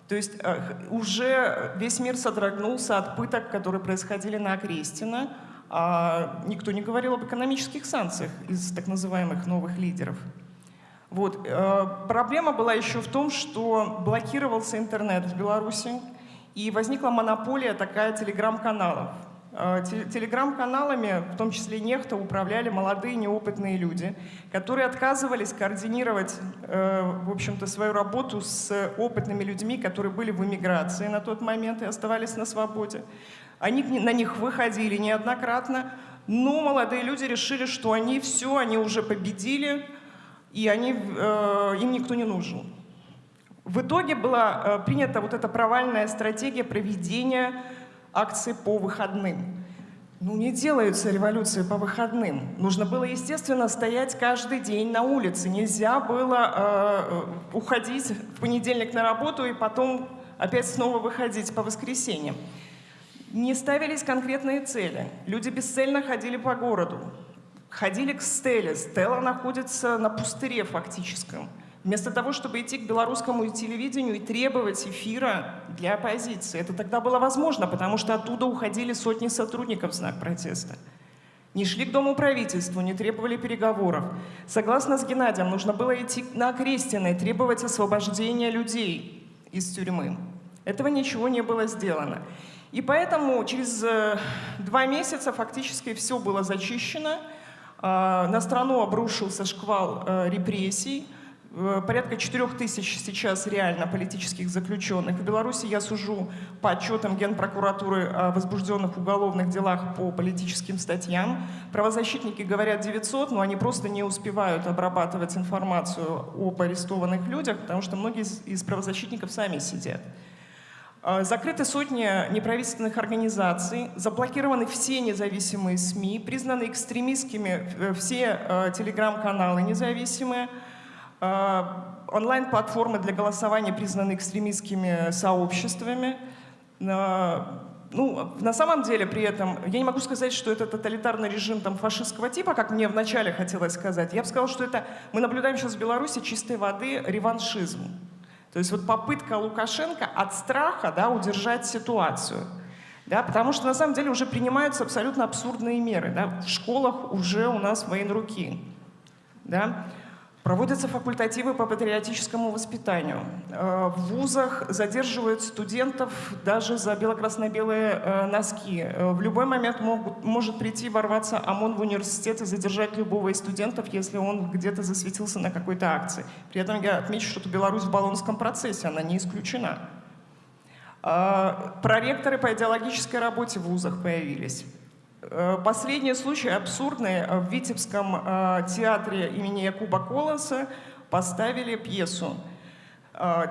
То есть э, уже весь мир содрогнулся от пыток, которые происходили на Окрестина, а никто не говорил об экономических санкциях из так называемых новых лидеров. Вот. Э, проблема была еще в том, что блокировался интернет в Беларуси, и возникла монополия такая телеграм-каналов. Э, телеграм-каналами, в том числе нехто, управляли молодые неопытные люди, которые отказывались координировать, э, в общем-то, свою работу с опытными людьми, которые были в эмиграции на тот момент и оставались на свободе. Они на них выходили неоднократно, но молодые люди решили, что они все, они уже победили, и они, э, им никто не нужен. В итоге была э, принята вот эта провальная стратегия проведения акций по выходным. Ну, не делаются революции по выходным. Нужно было, естественно, стоять каждый день на улице. Нельзя было э, уходить в понедельник на работу и потом опять снова выходить по воскресеньям. Не ставились конкретные цели. Люди бесцельно ходили по городу ходили к Стелле. Стелла находится на пустыре фактическом. Вместо того, чтобы идти к белорусскому телевидению и требовать эфира для оппозиции. Это тогда было возможно, потому что оттуда уходили сотни сотрудников в знак протеста. Не шли к Дому правительства, не требовали переговоров. Согласно с Геннадием, нужно было идти на Крестина и требовать освобождения людей из тюрьмы. Этого ничего не было сделано. И поэтому через э, два месяца фактически все было зачищено, на страну обрушился шквал э, репрессий. Порядка 4 тысяч сейчас реально политических заключенных. В Беларуси я сужу по отчетам Генпрокуратуры о возбужденных уголовных делах по политическим статьям. Правозащитники говорят 900, но они просто не успевают обрабатывать информацию об арестованных людях, потому что многие из правозащитников сами сидят. А, закрыты сотни неправительственных организаций, заблокированы все независимые СМИ, признаны экстремистскими э, все э, телеграм-каналы независимые, онлайн-платформы для голосования признаны экстремистскими сообществами. Ну, на самом деле при этом, я не могу сказать, что это тоталитарный режим там, фашистского типа, как мне вначале хотелось сказать. Я бы сказала, что это мы наблюдаем сейчас в Беларуси чистой воды реваншизм. То есть вот попытка Лукашенко от страха да, удержать ситуацию. Да, потому что на самом деле уже принимаются абсолютно абсурдные меры. Да. В школах уже у нас военруки. Да. Проводятся факультативы по патриотическому воспитанию. Э, в вузах задерживают студентов даже за бело-красно-белые э, носки. Э, в любой момент могут, может прийти, ворваться ОМОН в университет и задержать любого из студентов, если он где-то засветился на какой-то акции. При этом я отмечу, что Беларусь в Болонском процессе, она не исключена. Проректоры по идеологической работе в вузах появились. Э, последний случай абсурдный. В Витебском э, театре имени Якуба Колоса поставили пьесу.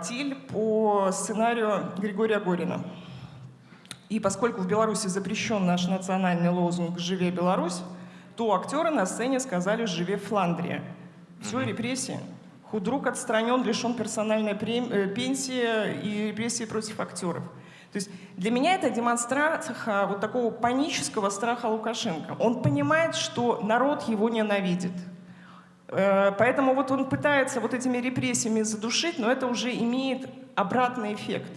Тиль по сценарию Григория Горина. И поскольку в Беларуси запрещен наш национальный лозунг «Живе Беларусь», то актеры на сцене сказали «Живе Фландрия». Все, репрессии. Худрук отстранен, лишен персональной э, пенсии и репрессии против актеров. Есть для меня это демонстрация вот такого панического страха Лукашенко. Он понимает, что народ его ненавидит. Э, поэтому вот он пытается вот этими репрессиями задушить, но это уже имеет обратный эффект.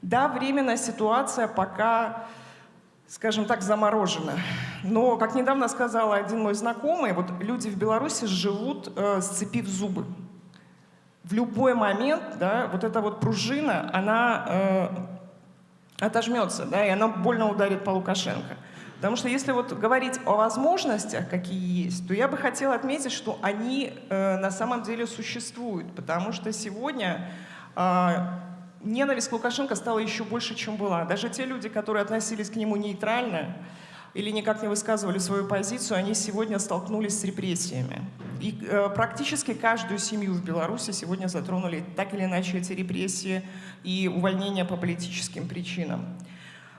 Да, временная ситуация пока, скажем так, заморожена. Но, как недавно сказал один мой знакомый, вот люди в Беларуси живут, э, сцепив зубы. В любой момент, да, вот эта вот пружина, она э, отожмется, да, и она больно ударит по Лукашенко. Потому что если вот говорить о возможностях, какие есть, то я бы хотела отметить, что они э, на самом деле существуют. Потому что сегодня э, ненависть к Лукашенко стала еще больше, чем была. Даже те люди, которые относились к нему нейтрально или никак не высказывали свою позицию, они сегодня столкнулись с репрессиями. И э, практически каждую семью в Беларуси сегодня затронули так или иначе эти репрессии и увольнения по политическим причинам.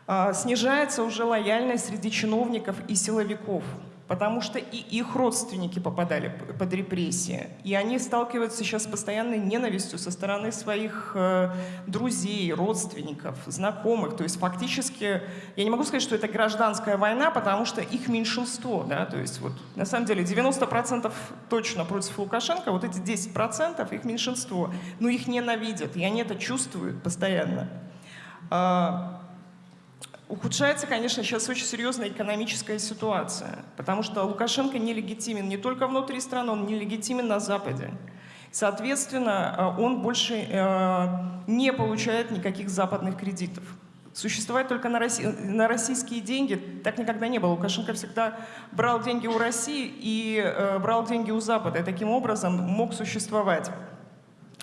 Э, снижается уже лояльность среди чиновников и силовиков потому что и их родственники попадали под репрессии. И они сталкиваются сейчас с постоянной ненавистью со стороны своих э, друзей, родственников, знакомых. То есть фактически, я не могу сказать, что это гражданская война, потому что их меньшинство. Да? То есть вот, на самом деле 90% точно против Лукашенко, вот эти 10% их меньшинство. Но их ненавидят, и они это чувствуют постоянно. Ухудшается, конечно, сейчас очень серьезная экономическая ситуация, потому что Лукашенко нелегитимен не только внутри страны, он нелегитимен на Западе. Соответственно, э, он больше э, не получает никаких западных кредитов. Существовать только на, Росси... на российские деньги так никогда не было. Лукашенко всегда брал деньги у России и э, брал деньги у Запада, и таким образом мог существовать.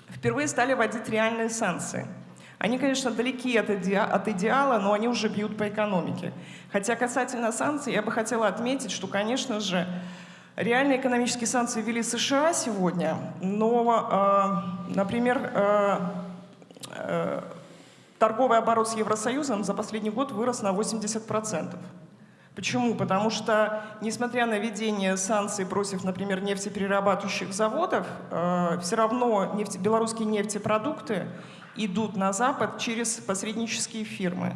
Впервые стали вводить реальные санкции – они, конечно, далеки от, иде от идеала, но они уже бьют по экономике. Хотя касательно санкций, я бы хотела отметить, что, конечно же, реальные экономические санкции ввели США сегодня, но, э, например, э, э, торговый оборот с Евросоюзом за последний год вырос на 80%. Почему? Потому что, несмотря на введение санкций против, например, нефтеперерабатывающих заводов, э, все равно нефть, белорусские нефтепродукты идут на Запад через посреднические фирмы.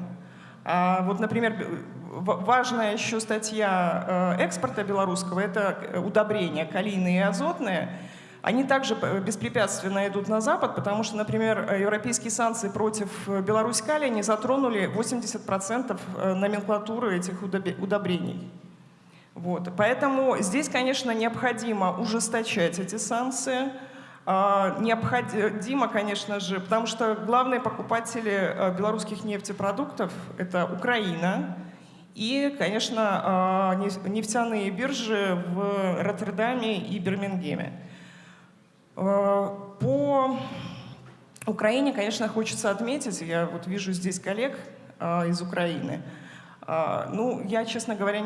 А вот, например, важная еще статья э, экспорта белорусского – это удобрения калийные и азотные. Они также беспрепятственно идут на Запад, потому что, например, европейские санкции против Беларусь калия не затронули 80% э, номенклатуры этих удобрений. Вот. Поэтому здесь, конечно, необходимо ужесточать эти санкции, необходимо, конечно же, потому что главные покупатели э, белорусских нефтепродуктов – это Украина и, конечно, а, нефтяные биржи в Роттердаме и Бирмингеме. А, по Украине, конечно, хочется отметить, я вот вижу здесь коллег из Украины, ну, я, честно говоря,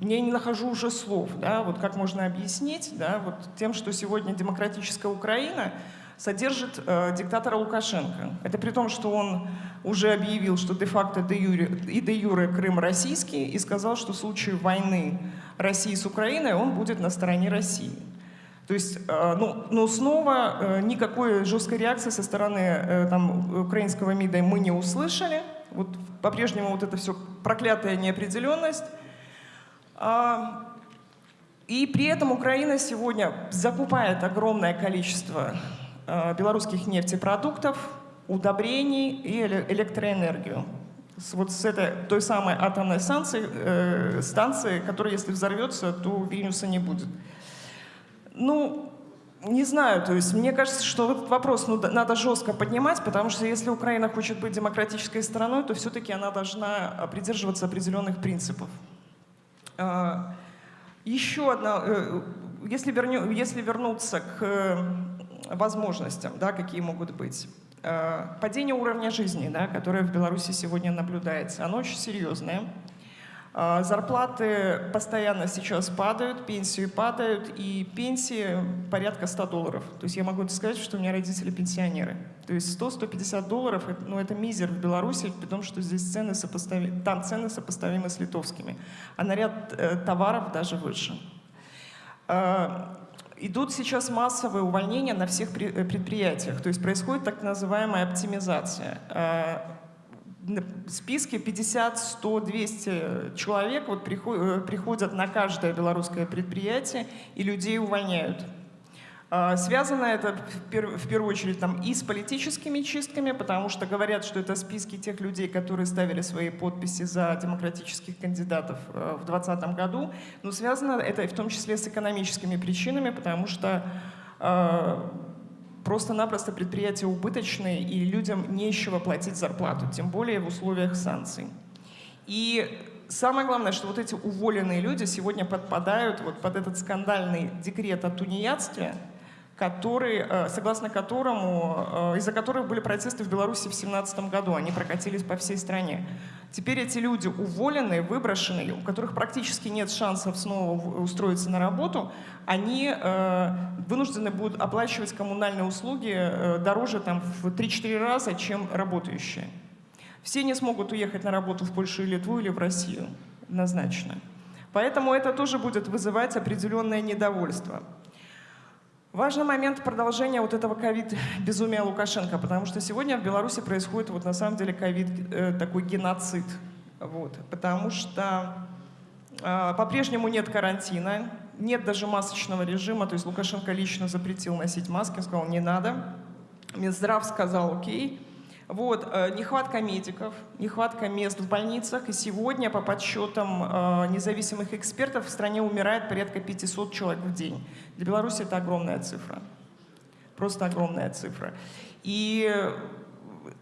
я не нахожу уже слов, да, вот как можно объяснить, да, вот тем, что сегодня демократическая Украина содержит э, диктатора Лукашенко. Это при том, что он уже объявил, что де-факто де и де-юре Крым российский, и сказал, что в случае войны России с Украиной он будет на стороне России. То есть, э, ну, но снова э, никакой жесткой реакции со стороны э, там, украинского МИДа мы не услышали. Вот по-прежнему вот это все проклятая неопределенность. И при этом Украина сегодня закупает огромное количество а, белорусских нефтепродуктов, удобрений и электроэнергию. Вот с этой той самой атомной станции, э, станции, которая, если взорвется, то Вильнюса не будет. Ну, не знаю, то есть мне кажется, что этот вопрос ну, надо жестко поднимать, потому что если Украина хочет быть демократической страной, то все-таки она должна придерживаться определенных принципов. А, еще одна, э, если, верню, если вернуться к э, возможностям, да, какие могут быть. Э, падение уровня жизни, да, которое в Беларуси сегодня наблюдается, оно очень серьезное. А, зарплаты постоянно сейчас падают, пенсии падают, и пенсии порядка 100 долларов. То есть я могу сказать, что у меня родители пенсионеры. То есть 100-150 долларов, ну это мизер в Беларуси, при том, что здесь цены сопоставимы, там цены сопоставимы с литовскими, а на ряд э, товаров даже выше. Э, идут сейчас массовые увольнения на всех э, предприятиях, то есть происходит так называемая оптимизация. Э, списке 50, 100, 200 человек вот э, приходят на каждое белорусское предприятие и людей увольняют. А, связано это в первую очередь там, и с политическими чистками, потому что говорят, что это списки тех людей, которые ставили свои подписи за демократических кандидатов в 2020 году. Но связано это в том числе с экономическими причинами, потому что а, просто-напросто предприятия убыточные, и людям нечего платить зарплату, тем более в условиях санкций. И самое главное, что вот эти уволенные люди сегодня подпадают вот под этот скандальный декрет о тунеядстве, который, э, согласно которому, э, из-за которых были протесты в Беларуси в 2017 году. Они прокатились по всей стране. Теперь эти люди уволенные, выброшенные, у которых практически нет шансов снова устроиться на работу, они э, вынуждены будут оплачивать коммунальные услуги дороже там, в 3-4 раза, чем работающие. Все не смогут уехать на работу в Польшу или Литву или в Россию, однозначно. Поэтому это тоже будет вызывать определенное недовольство. Важный момент продолжения вот этого ковид-безумия Лукашенко, потому что сегодня в Беларуси происходит вот на самом деле ковид, э, такой геноцид. Вот, потому что э, по-прежнему нет карантина, нет даже масочного режима, то есть Лукашенко лично запретил носить маски, сказал, не надо. Минздрав сказал, окей, вот, э, нехватка медиков, нехватка мест в больницах. И сегодня, по подсчетам э, независимых экспертов, в стране умирает порядка 500 человек в день. Для Беларуси это огромная цифра. Просто огромная цифра. И,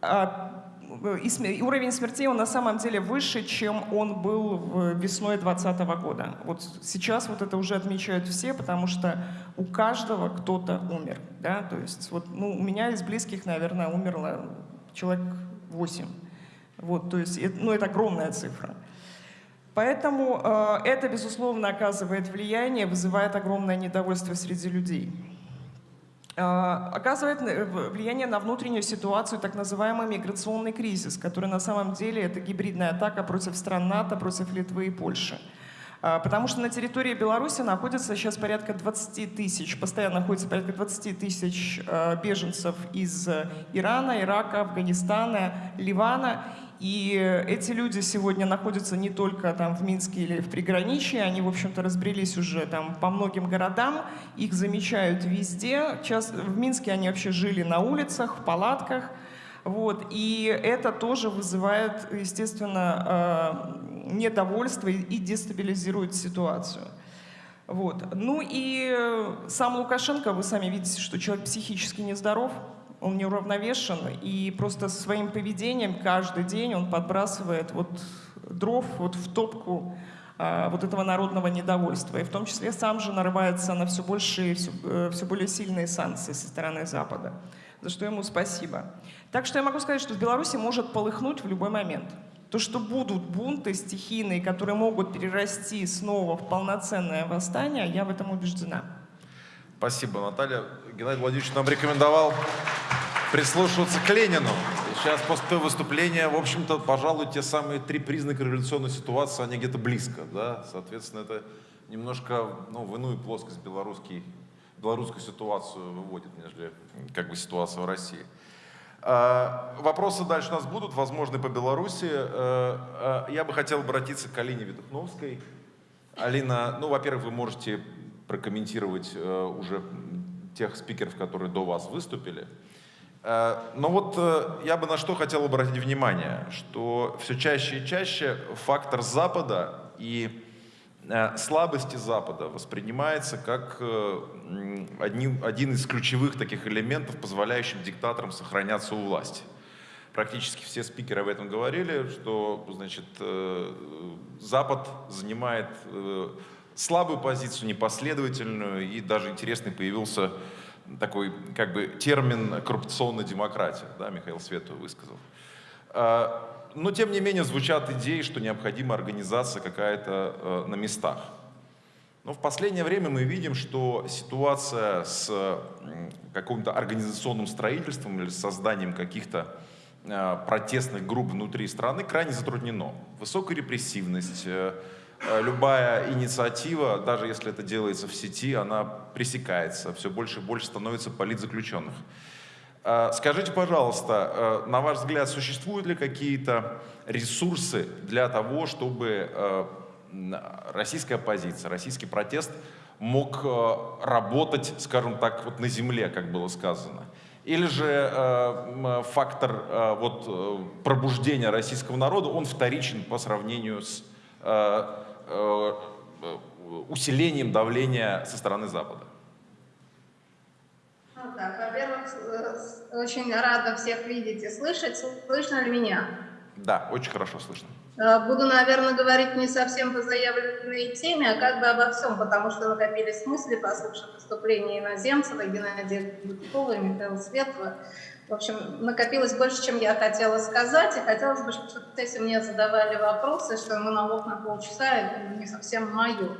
а, и уровень смертей он на самом деле выше, чем он был весной 2020 года. Вот сейчас вот это уже отмечают все, потому что у каждого кто-то умер. Да? То есть вот, ну, у меня из близких, наверное, умерло человек 8. Вот, то есть, ну, это огромная цифра. Поэтому э, это, безусловно, оказывает влияние, вызывает огромное недовольство среди людей. Э, оказывает э, влияние на внутреннюю ситуацию так называемый миграционный кризис, который на самом деле это гибридная атака против стран НАТО, против Литвы и Польши. Потому что на территории Беларуси находится сейчас порядка 20 тысяч, постоянно находится порядка 20 тысяч а, беженцев из Ирана, Ирака, Афганистана, Ливана. И эти люди сегодня находятся не только там в Минске или в приграничье, они, в общем-то, разбрелись уже там по многим городам, их замечают везде. Сейчас в Минске они вообще жили на улицах, в палатках. Вот. И это тоже вызывает, естественно, а, недовольство и дестабилизирует ситуацию. Вот. Ну и сам Лукашенко, вы сами видите, что человек психически нездоров, он неуравновешен, и просто своим поведением каждый день он подбрасывает вот дров вот в топку а, вот этого народного недовольства. И в том числе сам же нарывается на все большие, все, э, все более сильные санкции со стороны Запада, за что ему спасибо. Так что я могу сказать, что в Беларуси может полыхнуть в любой момент. То, что будут бунты стихийные, которые могут перерасти снова в полноценное восстание, я в этом убеждена. Спасибо, Наталья. Геннадий Владимирович нам рекомендовал прислушиваться к Ленину. Сейчас после выступления, в общем-то, пожалуй, те самые три признака революционной ситуации, они где-то близко. Да? Соответственно, это немножко ну, в иную плоскость белорусский, белорусскую ситуацию выводит, нежели как бы ситуация в России. А, вопросы дальше у нас будут, возможно, по Беларуси. Э, э, я бы хотел обратиться к Алине Видухновской. Алина, ну, во-первых, вы можете прокомментировать э, уже тех спикеров, которые до вас выступили. Но вот я бы на что хотел обратить внимание, что все чаще и чаще фактор Запада и Э, слабости Запада воспринимается как э, один, один из ключевых таких элементов, позволяющим диктаторам сохраняться у власти. Практически все спикеры об этом говорили, что значит, э, Запад занимает слабую позицию, непоследовательную, и даже интересный появился такой как бы термин коррупционная демократия, да, Михаил Свету высказал. Но тем не менее звучат идеи, что необходима организация какая-то э, на местах. Но в последнее время мы видим, что ситуация с каким-то организационным строительством или созданием каких-то э, протестных групп внутри страны крайне затруднено. Высокая репрессивность, э, любая инициатива, даже если это делается в сети, она пресекается, все больше и больше становится политзаключенных. Скажите, пожалуйста, на ваш взгляд, существуют ли какие-то ресурсы для того, чтобы российская оппозиция, российский протест мог э, работать, скажем так, вот на земле, как было сказано. Или же э, фактор э, вот, э, пробуждения российского народа, он вторичен по сравнению с э, э, усилением давления со стороны Запада? Ну, так, во-первых, очень рада всех видеть и слышать. Слышно ли меня? Да, очень хорошо слышно. Э, буду, наверное, говорить не совсем по заявленной теме, а как бы обо всем, потому что накопились мысли, послушав выступления Иноземцева, Геннадия Гудкова и Михаила Светлого. В общем, накопилось больше, чем я хотела сказать, и хотелось бы, чтобы если мне задавали вопросы, что монолог на полчаса, это не совсем мое.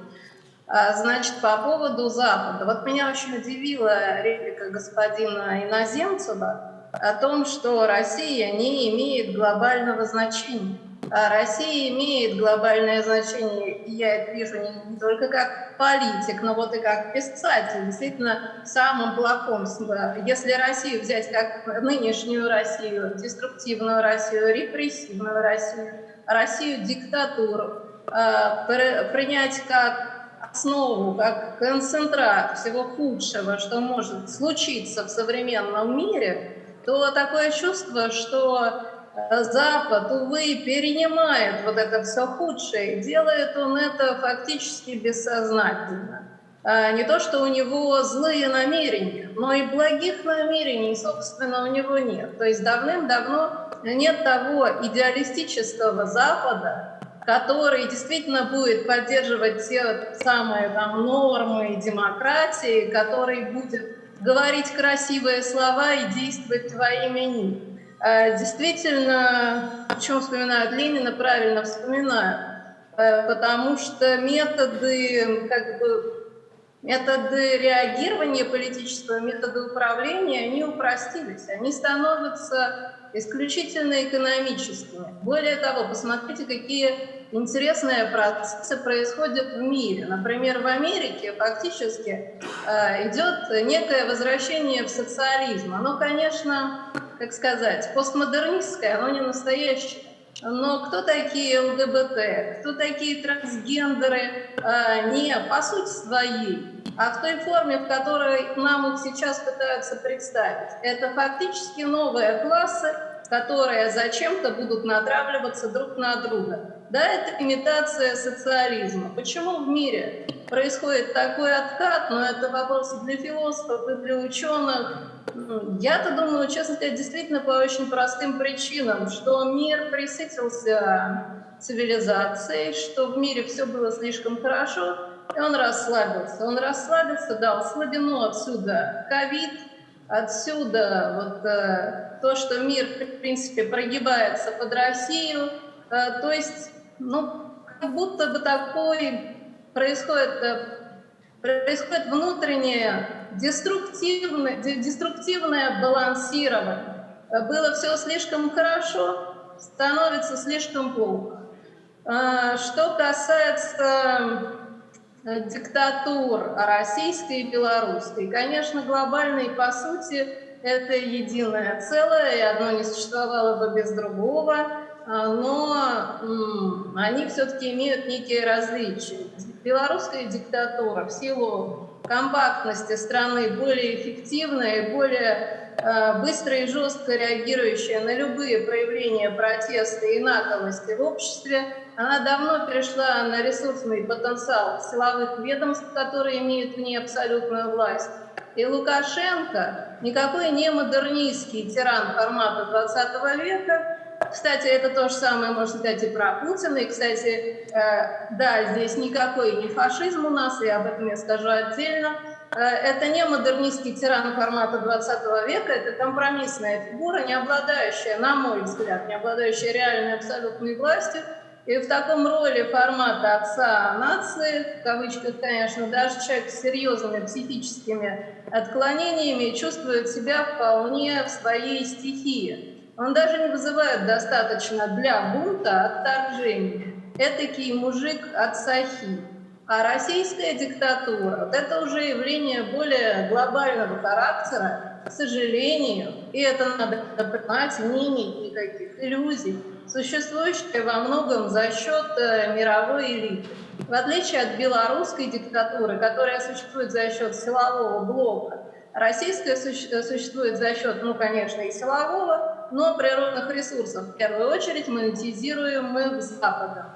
А, значит, по поводу Запада. Вот меня очень удивила реплика господина Иноземцева о том, что Россия не имеет глобального значения. А Россия имеет глобальное значение, и я это вижу не, только как политик, но вот и как писатель. Действительно, самым плохом, если Россию взять как нынешнюю Россию, деструктивную Россию, репрессивную Россию, Россию диктатуру, а, принять как основу, как концентрат всего худшего, что может случиться в современном мире, то такое чувство, что Запад, увы, перенимает вот это все худшее. Делает он это фактически бессознательно. А, не то, что у него злые намерения, но и благих намерений, собственно, у него нет. То есть давным-давно нет того идеалистического Запада, который действительно будет поддерживать те самые там, нормы демократии, который будет говорить красивые слова и действовать во имя них. Э, действительно, почему вспоминают Ленина, правильно вспоминаю, э, потому что методы, как бы, методы реагирования политического, методы управления, они упростились, они становятся исключительно экономическими. Более того, посмотрите, какие интересные процессы происходят в мире. Например, в Америке фактически э, идет некое возвращение в социализм. Оно, конечно, как сказать, постмодернистское, оно не настоящее. Но кто такие ЛГБТ, кто такие трансгендеры, э, не по сути своей, а в той форме, в которой нам их сейчас пытаются представить. Это фактически новые классы, которые зачем-то будут натравливаться друг на друга. Да, это имитация социализма. Почему в мире происходит такой откат, но это вопросы для философов и для ученых. Я-то думаю, честно сказать, действительно по очень простым причинам, что мир присытился цивилизацией, что в мире все было слишком хорошо, и он расслабился. Он расслабился, дал слабину отсюда ковид, отсюда вот э, то, что мир, в принципе, прогибается под Россию. Э, то есть, ну, как будто бы такой происходит, э, происходит внутреннее деструктивное, деструктивное балансирование. Э, было все слишком хорошо, становится слишком плохо. Э, что касается диктатур российской и белорусской, конечно, глобальной по сути это единое целое, и одно не существовало бы без другого, но они все-таки имеют некие различия белорусская диктатура в силу компактности страны более эффективная и более быстро и жестко реагирующая на любые проявления протеста и наглости в обществе, она давно перешла на ресурсный потенциал силовых ведомств, которые имеют в ней абсолютную власть. И Лукашенко, никакой не модернистский тиран формата 20 века, кстати, это то же самое можно сказать и про Путина. И, кстати, э, да, здесь никакой не фашизм у нас, и об этом я скажу отдельно. э, это не модернистский тиран формата 20 века, это компромиссная фигура, не обладающая, на мой взгляд, не обладающая реальной абсолютной властью, и в таком роли формата отца нации, в кавычках, конечно, даже человек с серьезными психическими отклонениями чувствует себя вполне в своей стихии. Он даже не вызывает достаточно для бунта отторжения. Этакий мужик от Сахи. А российская диктатура – вот это уже явление более глобального характера, к сожалению, и это надо признать, не иметь никаких иллюзий существующая во многом за счет э, мировой элиты. В отличие от белорусской диктатуры, которая существует за счет силового блока, российская существует за счет, ну, конечно, и силового, но природных ресурсов. В первую очередь монетизируемых Западом.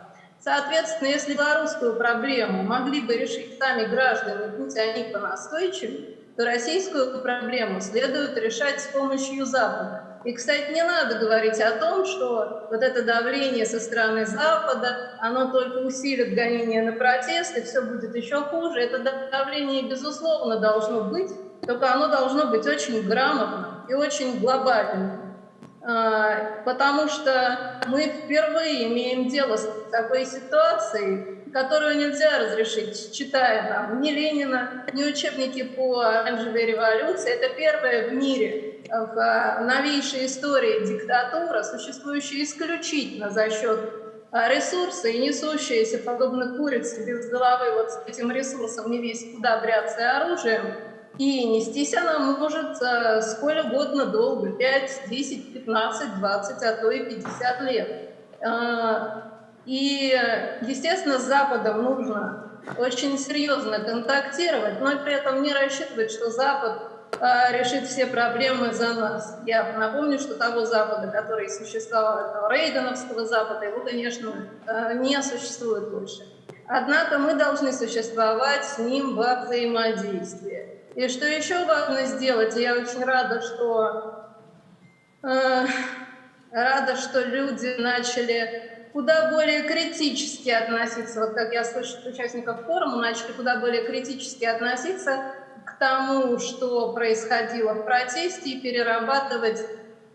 Соответственно, если белорусскую проблему могли бы решить сами граждане, будь они понастойчивее, то российскую проблему следует решать с помощью Запада. И, кстати, не надо говорить о том, что вот это давление со стороны Запада, оно только усилит гонение на протесты, все будет еще хуже. Это давление, безусловно, должно быть, только оно должно быть очень грамотным и очень глобальным. А, потому что мы впервые имеем дело с такой ситуацией, которую нельзя разрешить, читая там ни Ленина, ни учебники по оранжевой революции. Это первое в мире в новейшей истории диктатура, существующая исключительно за счет а, ресурса и несущаяся, подобно курице без головы, вот с этим ресурсом не весь куда бряться оружием, и нестись она может а, сколь угодно долго, 5, 10, 15, 20, а то и 50 лет. А, и, естественно, с Западом нужно очень серьезно контактировать, но при этом не рассчитывать, что Запад а, решит все проблемы за нас. Я напомню, что того Запада, который существовал, этого Рейгановского Запада, его, конечно, а, не существует больше. Однако мы должны существовать с ним во взаимодействии. И что еще важно сделать, я очень рада, что, э, рада, что люди начали куда более критически относиться, вот как я слышу от участников форума, начали куда более критически относиться к тому, что происходило в протесте, и перерабатывать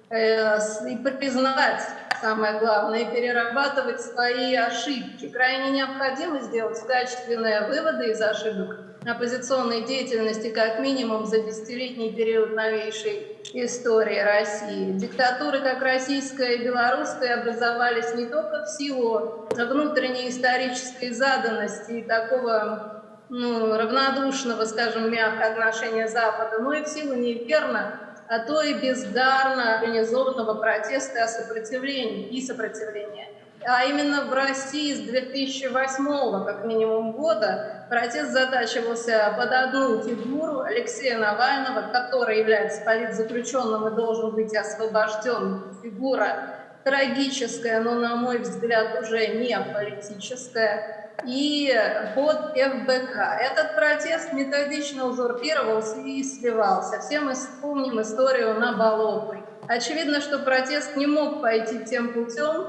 э, и признавать, самое главное, и перерабатывать свои ошибки. Крайне необходимо сделать качественные выводы из ошибок оппозиционной деятельности как минимум за десятилетний период новейшей истории России. Диктатуры, как российская и белорусская, образовались не только в силу внутренней исторической заданности и такого ну, равнодушного, скажем, мягко отношения Запада, но и в силу неверно, а то и бездарно организованного протеста и сопротивления, и сопротивления. А именно в России с 2008 как минимум года протест затачивался под одну фигуру Алексея Навального, который является политзаключенным и должен быть освобожден. Фигура трагическая, но, на мой взгляд, уже не политическая и под ФБК. Этот протест методично узурпировался и сливался. Все мы вспомним историю на Болотной. Очевидно, что протест не мог пойти тем путем,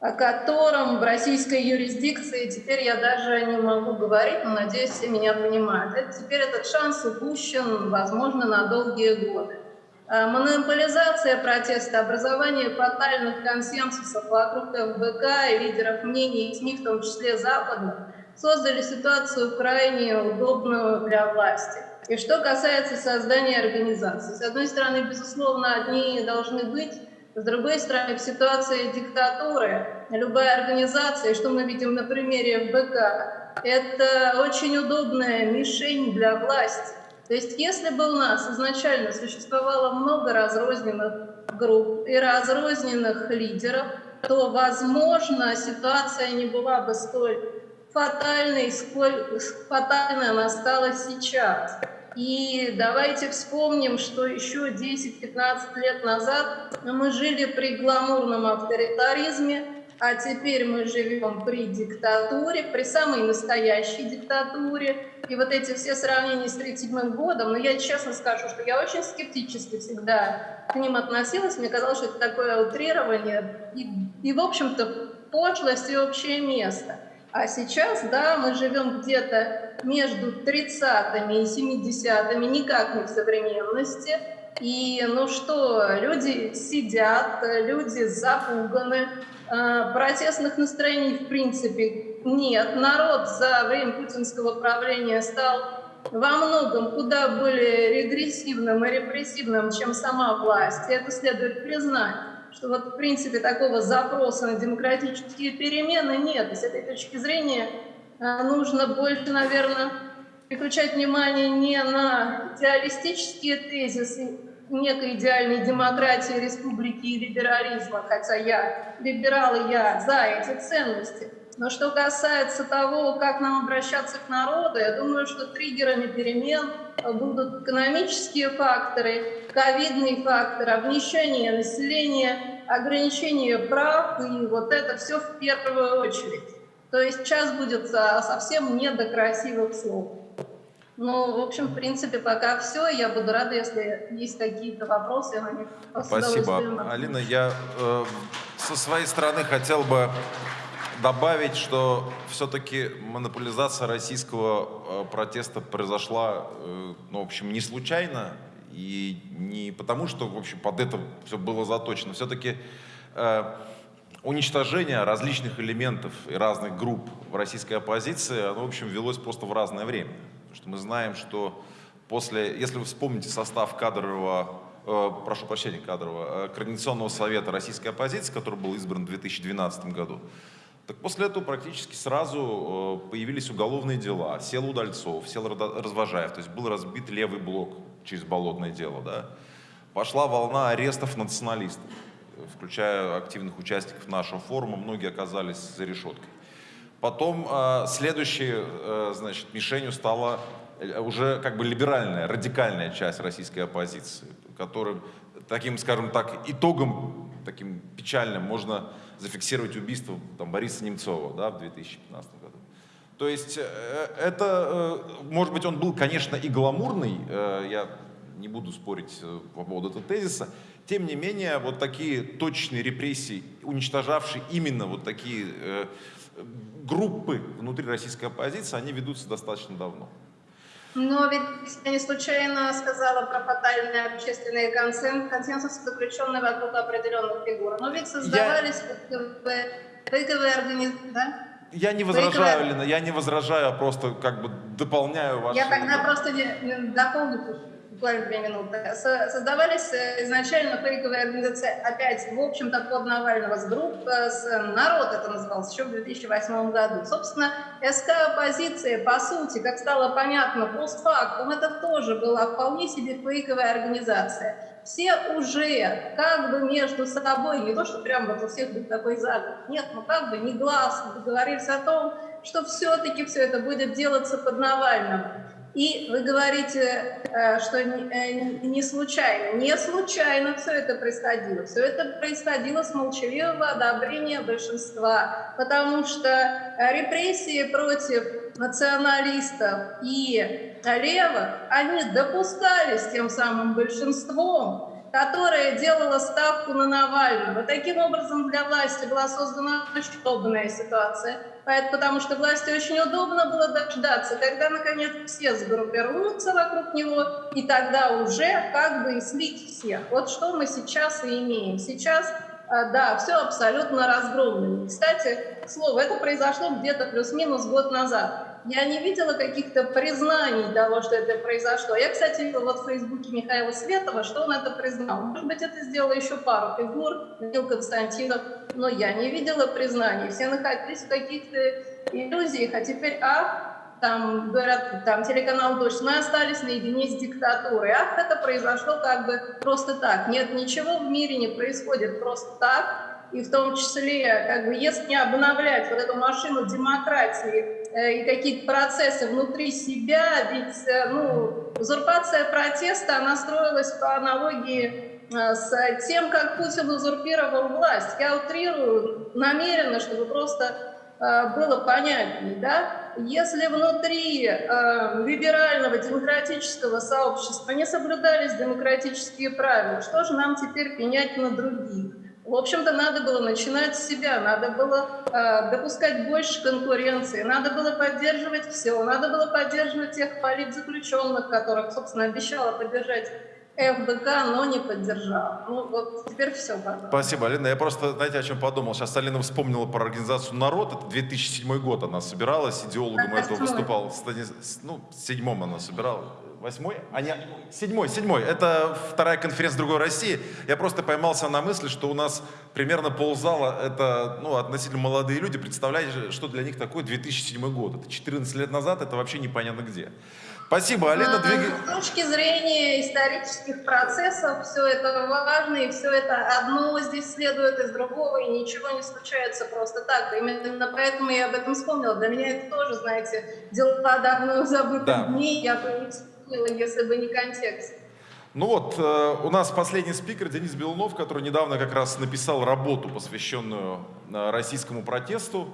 о котором в российской юрисдикции теперь я даже не могу говорить, но надеюсь, все меня понимают. Это, теперь этот шанс упущен, возможно, на долгие годы. Э, монополизация протеста, образование фатальных консенсусов вокруг ФБК и лидеров мнений, и СМИ, в том числе Запада, создали ситуацию крайне удобную для власти. И что касается создания организации. С одной стороны, безусловно, одни должны быть, с другой стороны, в ситуации диктатуры любая организация, что мы видим на примере ФБК, это очень удобная мишень для власти. То есть если бы у нас изначально существовало много разрозненных групп и разрозненных лидеров, то, возможно, ситуация не была бы столь фатальной, сколь фатальной она стала сейчас. И давайте вспомним, что еще 10-15 лет назад мы жили при гламурном авторитаризме, а теперь мы живем при диктатуре, при самой настоящей диктатуре. И вот эти все сравнения с 1937 годом, но я честно скажу, что я очень скептически всегда к ним относилась. Мне казалось, что это такое утрирование и, и в общем-то, пошлость и общее место. А сейчас, да, мы живем где-то между 30-ми и 70-ми, никак не в современности. И ну что, люди сидят, люди запуганы, э, протестных настроений в принципе нет. Народ за время путинского правления стал во многом куда более регрессивным и репрессивным, чем сама власть. И это следует признать что вот в принципе такого запроса на демократические перемены нет. И с этой точки зрения э, нужно больше, наверное, переключать внимание не на идеалистические тезисы некой идеальной демократии, республики и либерализма, хотя я либерал, и я за эти ценности. Но что касается того, как нам обращаться к народу, я думаю, что триггерами перемен будут экономические факторы, ковидный фактор, обнищание населения, ограничение прав, и вот это все в первую очередь. То есть сейчас будет совсем не до красивых слов. Ну, в общем, в принципе, пока все. Я буду рада, если есть какие-то вопросы. На них Спасибо. Алина, я э, со своей стороны хотел бы добавить, что все-таки монополизация российского э, протеста произошла, э, ну, в общем, не случайно и не потому, что, в общем, под это все было заточено. Все-таки э, уничтожение различных элементов и разных групп в российской оппозиции, оно, в общем, велось просто в разное время что мы знаем, что после, если вы вспомните состав кадрового, э, прошу прощения, кадрового, Координационного совета российской оппозиции, который был избран в 2012 году, так после этого практически сразу э, появились уголовные дела. Сел Удальцов, сел Развожаев, то есть был разбит левый блок через болотное дело. Да? Пошла волна арестов националистов, включая активных участников нашего форума, многие оказались за решеткой. Потом э, следующей, э, значит, мишенью стала э, уже как бы либеральная, радикальная часть российской оппозиции, которым таким, скажем так, итогом таким печальным можно зафиксировать убийство там, Бориса Немцова да, в 2015 году. То есть это, может быть, он был, конечно, и гламурный, я не буду спорить по поводу этого тезиса, тем не менее, вот такие точные репрессии, уничтожавшие именно вот такие группы внутри российской оппозиции, они ведутся достаточно давно. Но ведь я не случайно сказала про фатальный общественный консенсус, заключенный вокруг определенных фигур. Но ведь создавались я... фейковые организации, да? Я не возражаю, Лена, я не возражаю, а просто как бы дополняю ваши... Я тогда просто не, дополню буквально две минуты. Создавались э, изначально фейковые организации, опять, в общем-то, под Навального, с групп, э, с «Народ» это называлось, еще в 2008 году. Собственно, СК оппозиция, по сути, как стало понятно, постфактум, это тоже была вполне себе фейковая организация. Все уже как бы между собой, не то, что прям вот у всех был такой заговор, нет, ну как бы негласно договорились о том, что все-таки все это будет делаться под Навальным. И вы говорите, э, что э, не случайно. Не случайно все это происходило. Все это происходило с молчаливого одобрения большинства, потому что э, репрессии против националистов и левых, они допускались тем самым большинством, которая делала ставку на Навального. Таким образом, для власти была создана очень удобная ситуация, потому что власти очень удобно было дождаться, когда, наконец, все сгруппируются вокруг него, и тогда уже как бы и слить всех. Вот что мы сейчас и имеем. Сейчас а, да, все абсолютно разгромлено. Кстати, слово, это произошло где-то плюс-минус год назад. Я не видела каких-то признаний того, что это произошло. Я, кстати, вот в Фейсбуке Михаила Светова, что он это признал. Может быть, это сделала еще пару фигур, Данил Константинов, но я не видела признаний. Все находились в каких-то иллюзиях, а теперь, ах, там говорят, там телеканал «Дождь», мы остались наедине с диктатурой. Ах, это произошло как бы просто так. Нет, ничего в мире не происходит просто так и в том числе, как бы, если не обновлять вот эту машину демократии и какие-то процессы внутри себя, ведь э, ну, узурпация протеста, она строилась по аналогии э, с тем, как Путин узурпировал власть. Я утрирую намеренно, чтобы просто было понятнее, да? Если внутри э, либерального демократического сообщества не соблюдались демократические правила, что же нам теперь пенять на других? В общем-то, надо было начинать с себя, надо было э, допускать больше конкуренции, надо было поддерживать все, надо было поддерживать тех политзаключенных, которых, собственно, обещала поддержать ФБК, но не поддержал. Ну вот теперь все. Пожалуйста. Спасибо, Алина. Я просто, знаете, о чем подумал? Сейчас Алина вспомнила про организацию «Народ». Это 2007 год она собиралась, идеологом этого выступал. Ну, в седьмом она собирала. Восьмой? А не, седьмой, седьмой. Это вторая конференция «Другой России». Я просто поймался на мысли, что у нас примерно ползала это, ну, относительно молодые люди. Представляете, что для них такое 2007 год? Это 14 лет назад, это вообще непонятно где. Спасибо, Алина. А, Двигай... С точки зрения исторических процессов все это важно, и все это одно здесь следует из другого, и ничего не случается просто так. Именно поэтому я об этом вспомнила. Для меня это тоже, знаете, дела давно забытых Да. дней, я вспомнила, если бы не контекст. Ну вот, э, у нас последний спикер Денис Белунов, который недавно как раз написал работу, посвященную э, российскому протесту.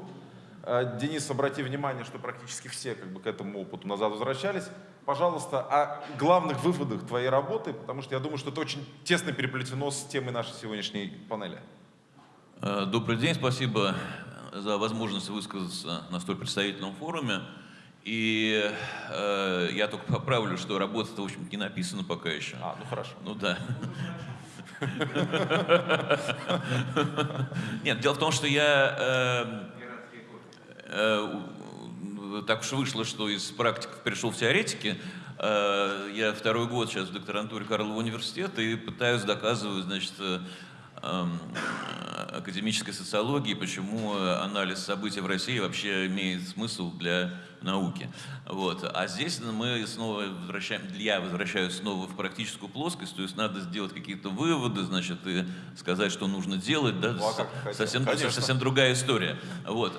Э, Денис, обрати внимание, что практически все как бы, к этому опыту назад возвращались. Пожалуйста, о главных выводах твоей работы, потому что я думаю, что это очень тесно переплетено с темой нашей сегодняшней панели. Э, Добрый день, спасибо за возможность высказаться на столь представительном форуме. И э, я только поправлю, что работа-то, в общем не написана пока еще. А, ну хорошо. Ну да. Нет, дело в том, что я... э, э, так уж вышло, что из практиков перешел в теоретики. Э, Я второй год сейчас в докторантуре Карлова университета и пытаюсь доказывать, значит, э, эм, академической социологии, почему анализ событий в России вообще имеет смысл для науки. Вот. А здесь мы снова возвращаем, я возвращаюсь снова в практическую плоскость, то есть надо сделать какие-то выводы, значит, и сказать, что нужно делать, да, Ну, а совсем, Конечно. совсем другая история. Вот.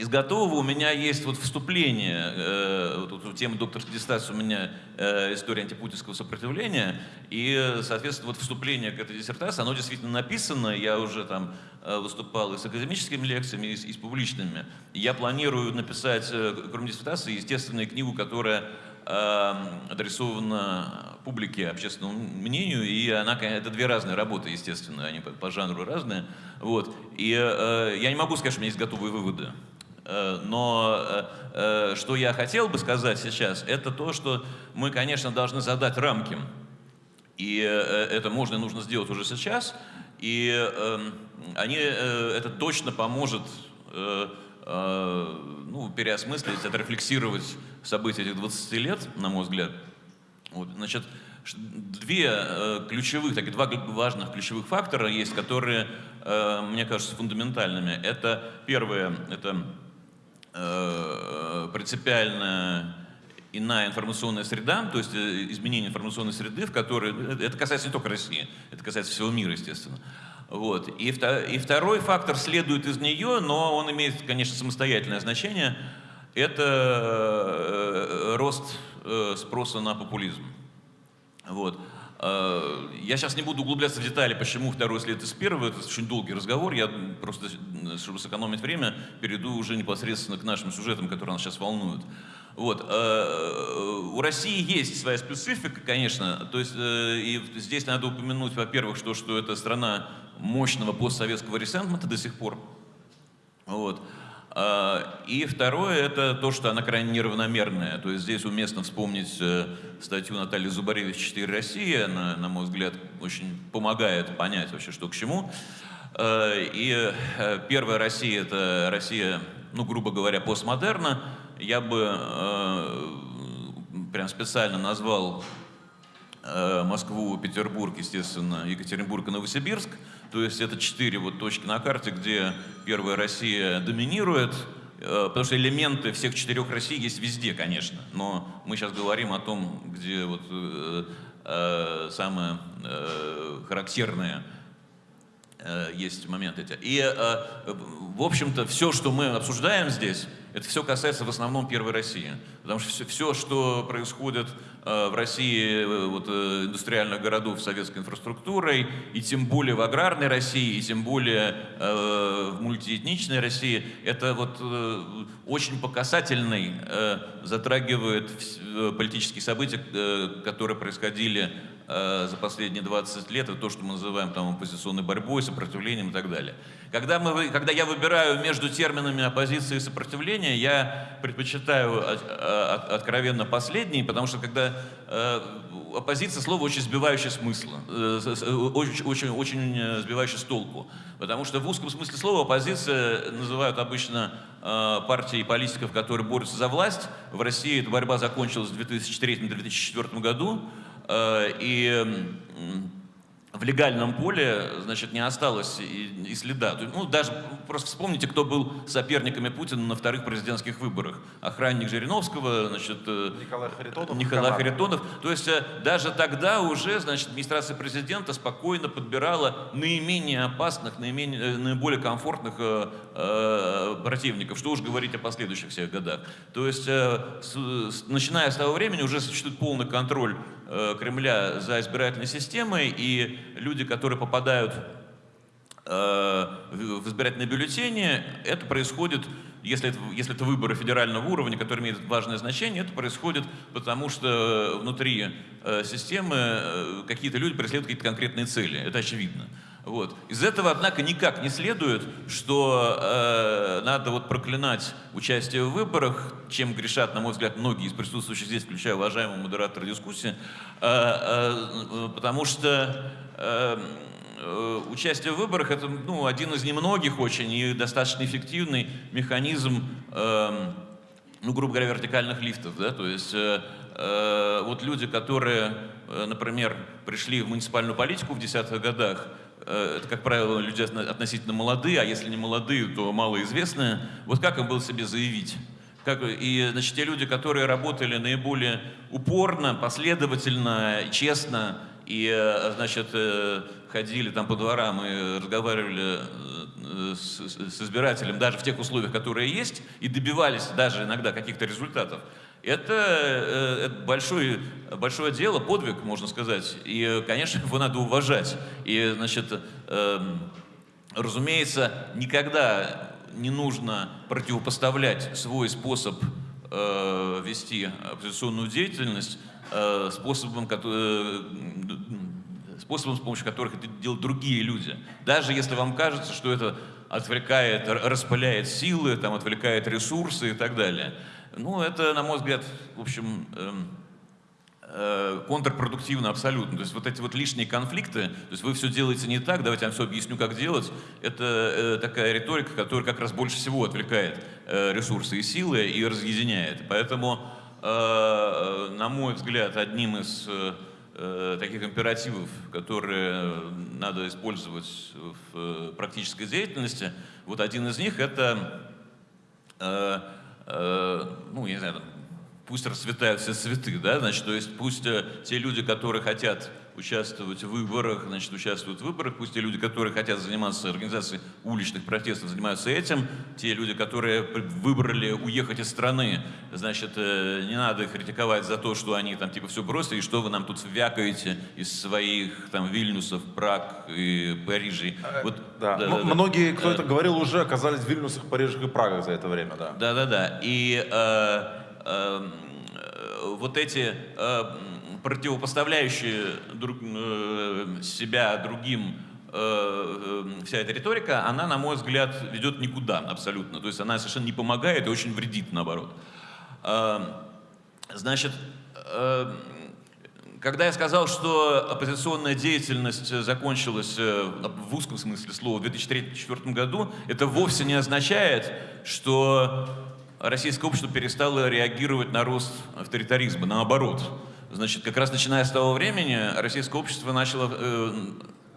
Из готового у меня есть вот вступление, э, вот, вот, тема докторской диссертации у меня э, история антипутинского сопротивления, и, соответственно, вот вступление к этой диссертации, оно действительно написано, я уже там э, выступал и с академическими лекциями, и с, и с публичными. Я планирую написать, э, кроме диссертации, естественно, книгу, которая э, адресована публике, общественному мнению, и она, это две разные работы, естественно, они по, по жанру разные. Вот. И э, я не могу сказать, что у меня есть готовые выводы. Э, Но э, э, что я хотел бы сказать сейчас, это то, что мы, конечно, должны задать рамки. И это можно и нужно сделать уже сейчас. И э, они, это точно поможет ну, переосмыслить, отрефлексировать события этих 20 лет, на мой взгляд. Вот, значит, две э, ключевых, такие два важных ключевых фактора есть, которые, мне кажутся, фундаментальными. Это первое, это э, принципиальная иная информационная среда, то есть э, изменение информационной среды, в которой, это- это касается не только России, это касается всего мира, естественно. Вот. И, и второй фактор следует из нее, но он имеет, конечно, самостоятельное значение, это э, рост э, спроса на популизм. Вот. Э, Я сейчас не буду углубляться в детали, почему второй след из первого, это очень долгий разговор, я просто, э, чтобы сэкономить время, перейду уже непосредственно к нашим сюжетам, которые нас сейчас волнуют. Вот. э, У России есть своя специфика, конечно, то есть э, и здесь надо упомянуть, во-первых, что, что это страна мощного постсоветского ресентмента до сих пор, вот. А, И второе, это то, что она крайне неравномерная. То есть здесь уместно вспомнить э, статью Натальи Зубаревич «4 России». Она, на мой взгляд, очень помогает понять вообще, что к чему. Э, И э, первая Россия – это Россия, ну, грубо говоря, постмодерна. Я бы прям специально назвал Москву, Петербург, естественно, Екатеринбург и Новосибирск. То есть это четыре вот точки на карте, где первая Россия доминирует, э, потому что элементы всех четырех Россий есть везде, конечно. Но мы сейчас говорим о том, где вот э, э, самое э, характерное э, есть моменты. И, э, в общем-то, все, что мы обсуждаем здесь, это все касается в основном первой России. Потому что все, все что происходит э, в России, э, вот, э, индустриальных городов с советской инфраструктурой, и тем более в аграрной России, и тем более э, в мультиэтничной России, это вот э, очень по касательной э, затрагивает э, политические события, э, которые происходили за последние 20 лет, это то, что мы называем там оппозиционной борьбой, сопротивлением и так далее. Когда, мы, когда я выбираю между терминами оппозиции и сопротивления, я предпочитаю от, от, откровенно последний, потому что когда э, оппозиция слово очень сбивающее смысла, э, очень, очень, очень сбивающее с толку. Потому что в узком смысле слова оппозиция называют обычно э, партии политиков, которые борются за власть. В России эта борьба закончилась в 2003-2004 году. Э, и в легальном поле, значит, не осталось и, и следа. Ну, даже просто вспомните, кто был соперниками Путина на вторых президентских выборах. Охранник Жириновского, значит, э, Николай Харитонов. Николай Харитонов. То есть э, даже тогда уже, значит, администрация президента спокойно подбирала наименее опасных, наименее, наиболее комфортных противников. Что уж говорить о последующих всех годах. То есть, э, с, с, начиная с того времени уже существует полный контроль Э, Кремля за избирательной системой, и люди, которые попадают э, в избирательные бюллетени, это происходит, если это, если это выборы федерального уровня, которые имеют важное значение, это происходит потому, что внутри э, системы какие-то люди преследуют какие-то конкретные цели. Это очевидно. Вот. Из этого, однако, никак не следует, что э, надо вот проклинать участие в выборах, чем грешат, на мой взгляд, многие из присутствующих здесь, включая уважаемого модератора дискуссии, э, э, потому что э, э, участие в выборах это ну, один из немногих очень и достаточно эффективный механизм, э, ну, грубо говоря, вертикальных лифтов. Да? То есть э, э, вот люди, которые, э, например, пришли в муниципальную политику в десятых годах, это, как правило, люди относительно молодые, а если не молодые, то малоизвестные. Вот как им было себе заявить? Как, и, значит, те люди, которые работали наиболее упорно, последовательно, честно, и, э, значит, э, ходили там по дворам и разговаривали с, с избирателем даже в тех условиях, которые есть, и добивались даже иногда каких-то результатов, это, э, это большое, большое дело, подвиг, можно сказать. И, конечно, его надо уважать. И, значит, эм, разумеется, никогда не нужно противопоставлять свой способ э, вести оппозиционную деятельность э, способом, который, способом, с помощью которых это делают другие люди. Даже если вам кажется, что это отвлекает, распыляет силы, там, отвлекает ресурсы и так далее. Ну, это, на мой взгляд, в общем, эм, э, контрпродуктивно абсолютно. То есть вот эти вот лишние конфликты, то есть вы все делаете не так, давайте я вам все объясню, как делать, это э, такая риторика, которая как раз больше всего отвлекает э, ресурсы и силы и разъединяет. Поэтому, на мой взгляд, одним из таких императивов, которые надо использовать в практической деятельности, вот один из них это Э, ну, я не знаю, пусть расцветают все цветы, да, значит, то есть пусть э, те люди, которые хотят участвовать в выборах, значит, участвуют в выборах, пусть те люди, которые хотят заниматься организацией уличных протестов, занимаются этим, те люди, которые выбрали уехать из страны, значит, э, не надо их критиковать за то, что они там типа все бросили, и что вы нам тут вякаете из своих там Вильнюсов, Праг и Парижей. Вот, да. Да, да, Многие, кто это говорил, уже оказались в Вильнюсах, Парижах и Прагах за это время, да. Да-да-да. И э, Эм, э, вот эти э, противопоставляющие друг, э, себя другим вся эта риторика, она, на мой взгляд, ведет никуда абсолютно. То есть она совершенно не помогает и очень вредит, наоборот. Эм, значит, когда я сказал, что оппозиционная деятельность закончилась в узком смысле слова в 2003-2004 году, это вовсе не означает, что российское общество перестало реагировать на рост авторитаризма, наоборот. Значит, как раз начиная с того времени российское общество начало э,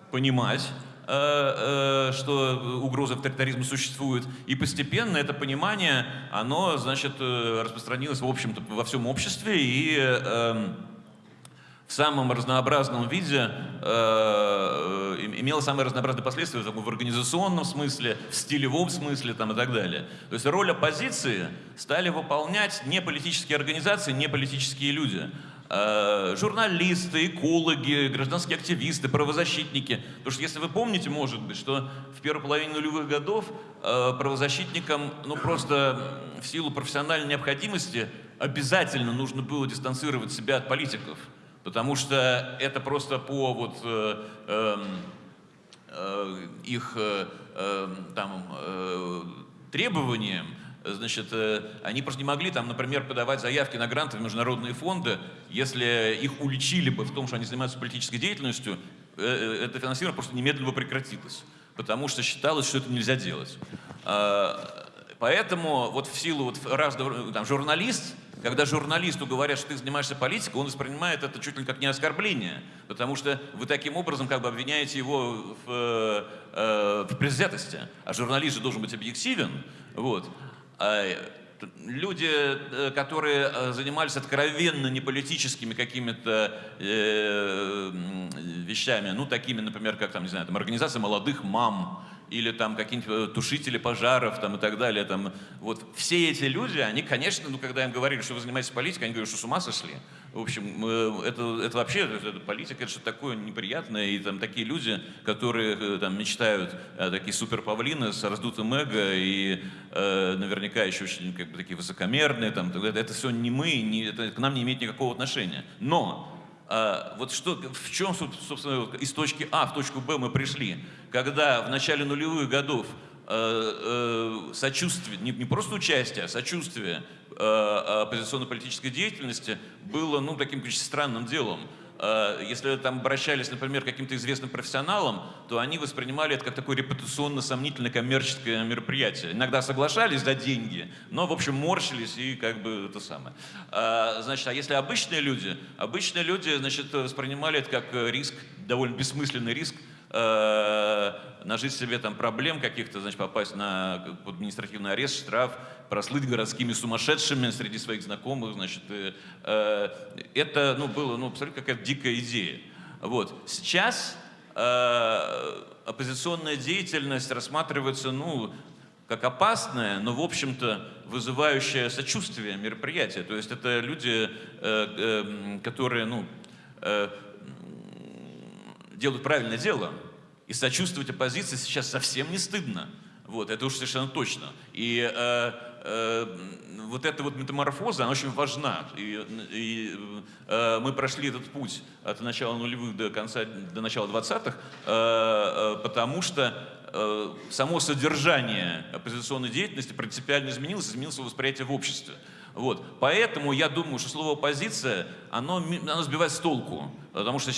понимать, э, э, что угроза авторитаризма существует, и постепенно это понимание, оно, значит, э, распространилось, в общем-то, во всем обществе, и э, в самом разнообразном виде э, имела самые разнообразные последствия в организационном смысле, в стилевом смысле там, и так далее. То есть роль оппозиции стали выполнять не политические организации, не политические люди, э, журналисты, экологи, гражданские активисты, правозащитники. Потому что если вы помните, может быть, что в первой половине нулевых годов э, правозащитникам ну, просто в силу профессиональной необходимости обязательно нужно было дистанцировать себя от политиков. Потому что это просто по вот э, э, э, их э, э, там, э, требованиям, значит, э, они просто не могли там, например, подавать заявки на гранты в международные фонды, если их уличили бы в том, что они занимаются политической деятельностью, э, э, это финансирование просто немедленно бы прекратилось, потому что считалось, что это нельзя делать. А, поэтому вот в силу вот раз, там, журналист, когда журналисту говорят, что ты занимаешься политикой, он воспринимает это чуть ли как не оскорбление, потому что вы таким образом как бы обвиняете его в, в предвзятости. А журналист же должен быть объективен. Вот. А люди, э, которые э, занимались откровенно неполитическими какими-то э, вещами, ну, такими, например, как, там, не знаю, там, организация молодых мам, или там какие-нибудь э, тушители пожаров там, и так далее. Там, вот все эти люди, они, конечно, ну, когда им говорили, что вы занимаетесь политикой, они говорят, что с ума сошли. В общем, э, это, это вообще, это, политика, это что-то такое неприятное, и там такие люди, которые э, там мечтают, такие суперпавлины с раздутым эго, и э, наверняка еще очень как бы, такие высокомерные, там, это, это все не мы, не, это к нам не имеет никакого отношения. Но вот что, в чем, собственно, из точки А в точку Б мы пришли, когда в начале нулевых годов э, э, сочувствие, не, не просто участие, а сочувствие э, оппозиционно-политической деятельности было ну, таким очень странным делом. Э, если там обращались, например, к каким-то известным профессионалам, то они воспринимали это как такое репутационно-сомнительное коммерческое мероприятие. Иногда соглашались за деньги, но, в общем, морщились и как бы это самое. Э, значит, а если обычные люди, обычные люди, значит, воспринимали это как риск, довольно бессмысленный риск, э, нажить себе там проблем каких-то, значит, попасть на административный арест, штраф, прослыть городскими сумасшедшими среди своих знакомых, значит, э, э, это, ну, было, ну, абсолютно какая-то дикая идея. Вот. Сейчас э, оппозиционная деятельность рассматривается, ну, как опасное, но, в общем-то, вызывающее сочувствие мероприятие. То есть это люди, э, э, которые, ну, э, делают правильное дело, и сочувствовать оппозиции сейчас совсем не стыдно. Вот, это уж совершенно точно. И э, э, вот эта вот метаморфоза, она очень важна. И, и э, мы прошли этот путь от начала нулевых до конца, до начала 20-х, э, э, потому что э, само содержание оппозиционной деятельности принципиально изменилось, изменилось восприятие в обществе. Вот. Поэтому я думаю, что слово «оппозиция», оно, оно сбивает с толку. Потому что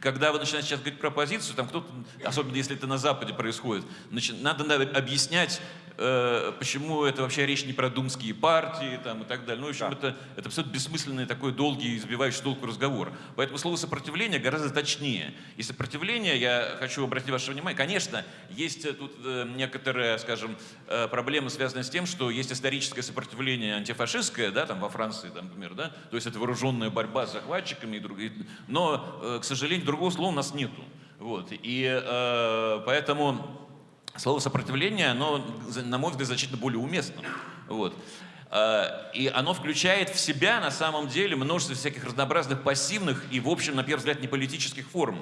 когда вы начинаете сейчас говорить про оппозицию, там кто-то, особенно если это на Западе происходит, значит, надо объяснять, э, почему это вообще речь не про думские партии там, и так далее. Ну, в общем, да. это, это абсолютно бессмысленный такой долгий, избивающий толку разговор. Поэтому слово «сопротивление» гораздо точнее. И сопротивление, я хочу обратить ваше внимание, конечно, есть тут э, некоторые, скажем, э, проблемы, связанные с тем, что есть историческое сопротивление антифашистское, да, там во Франции, там, например, да, то есть это вооруженная борьба с захватчиками и другие но, э, к сожалению, другого слова у нас нету. Вот. И э, поэтому слово сопротивление, оно, на мой взгляд, значительно более уместно. Вот. Э, и оно включает в себя, на самом деле, множество всяких разнообразных пассивных и, в общем, на первый взгляд, не политических форм.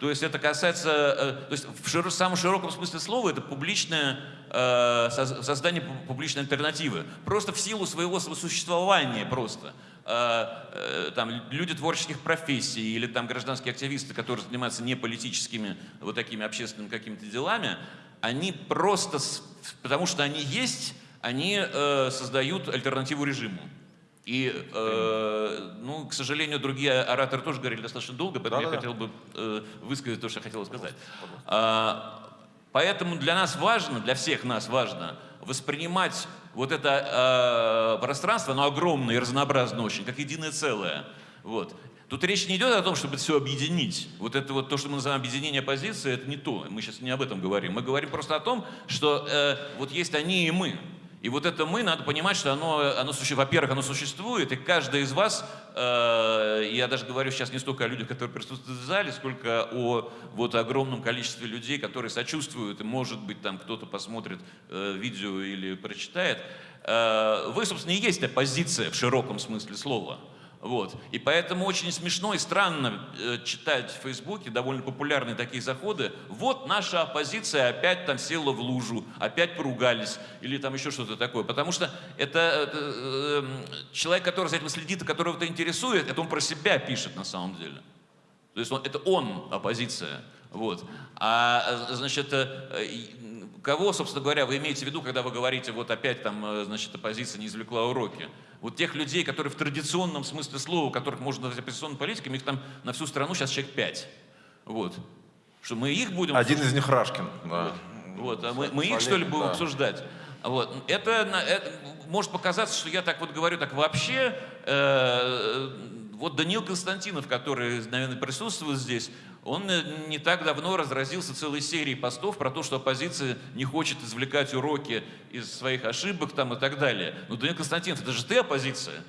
То есть это касается, э, то есть в широ, самом широком смысле слова это публичное э, создание публичной альтернативы. Просто в силу своего существования просто. Э, там, люди творческих профессий или там гражданские активисты, которые занимаются не политическими вот такими общественными какими-то делами, они просто, потому что они есть, они создают альтернативу режиму. И, э, ну, к сожалению, другие ораторы тоже говорили достаточно долго, поэтому да, я да, хотел бы э, высказать то, что я хотел сказать. Пожалуйста, пожалуйста. А, поэтому для нас важно, для всех нас важно воспринимать вот это э, пространство, оно огромное и разнообразное очень, как единое целое. Вот. Тут речь не идет о том, чтобы все объединить. Вот это вот то, что мы называем объединение позиции, это не то. Мы сейчас не об этом говорим. Мы говорим просто о том, что э, вот есть они и мы. И вот это мы, надо понимать, что оно, оно во-первых, оно существует, и каждый из вас, э, я даже говорю сейчас не столько о людях, которые присутствуют в зале, сколько о вот огромном количестве людей, которые сочувствуют, и может быть там кто-то посмотрит э, видео или прочитает. Э, вы, собственно, и есть оппозиция в широком смысле слова. Вот. И поэтому очень смешно и странно э, читать в Фейсбуке довольно популярные такие заходы. Вот наша оппозиция опять там села в лужу, опять поругались или там еще что-то такое. Потому что это, это э, человек, который за этим следит, и которого это интересует, это он про себя пишет на самом деле. То есть он, это он оппозиция. Вот. А, значит, э, кого, собственно говоря, вы имеете в виду, когда вы говорите, вот опять там, э, значит, оппозиция не извлекла уроки? Вот тех людей, которые в традиционном смысле слова, которых можно назвать оппозиционной политиками, их там на всю страну сейчас человек пять. Вот. Что мы их будем... Один из них Рашкин. Да. Вот, а мы, мы их, что ли, будем да. обсуждать? Вот. Это, это может показаться, что я так вот говорю, так вообще. Э, вот Даниил Константинов, который, наверное, присутствует здесь, он э, не так давно разразился целой серией постов про то, что оппозиция не хочет извлекать уроки из своих ошибок там, и так далее. Но, Даниил Константинов, это же ты оппозиция.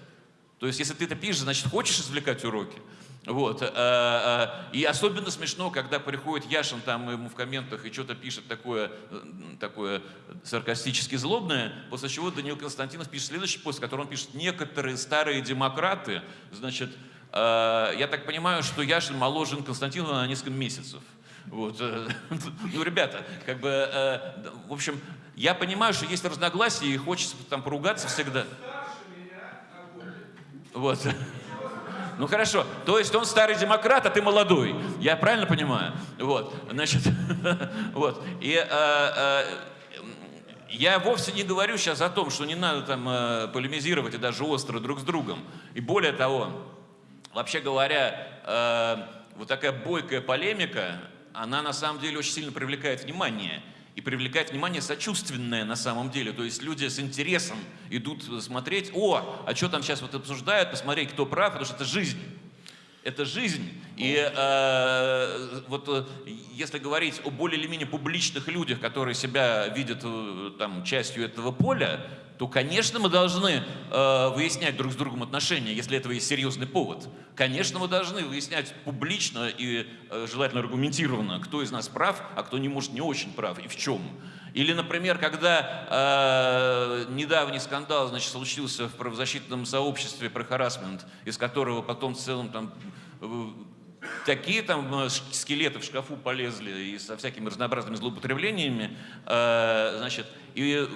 То есть, если ты это пишешь, значит, хочешь извлекать уроки. Вот. э, э, И особенно смешно, когда приходит Яшин там ему в комментах и что-то пишет такое, э, такое саркастически злобное, после чего Даниил Константинов пишет следующий пост, в котором он пишет «Некоторые старые демократы, значит, я так понимаю, что Яшин моложе Константинова на несколько месяцев». Вот. Ну, ребята, как бы, в общем, я понимаю, что есть разногласия и хочется там поругаться всегда. Вот. Ну хорошо, то есть он старый демократ, а ты молодой. Я правильно понимаю? Вот, значит, вот. И э, э, я вовсе не говорю сейчас о том, что не надо там э, полемизировать и даже остро друг с другом. И более того, вообще говоря, вот такая бойкая полемика, она на самом деле очень сильно привлекает внимание и привлекает внимание сочувственное на самом деле. То есть люди с интересом идут смотреть, о, а что там сейчас вот обсуждают, посмотреть, кто прав, потому что это жизнь. Это жизнь. И э, вот э, если говорить о более или менее публичных людях, которые себя видят э, там, частью этого поля, то, конечно, мы должны э, выяснять друг с другом отношения, если этого есть серьезный повод. Конечно, мы должны выяснять публично и э, желательно аргументированно, кто из нас прав, а кто не может не очень прав и в чем. Или, например, когда э, недавний скандал значит, случился в правозащитном сообществе про харасмент, из которого потом в целом там э, такие там э, скелеты в шкафу полезли и со всякими разнообразными злоупотреблениями, э, значит, и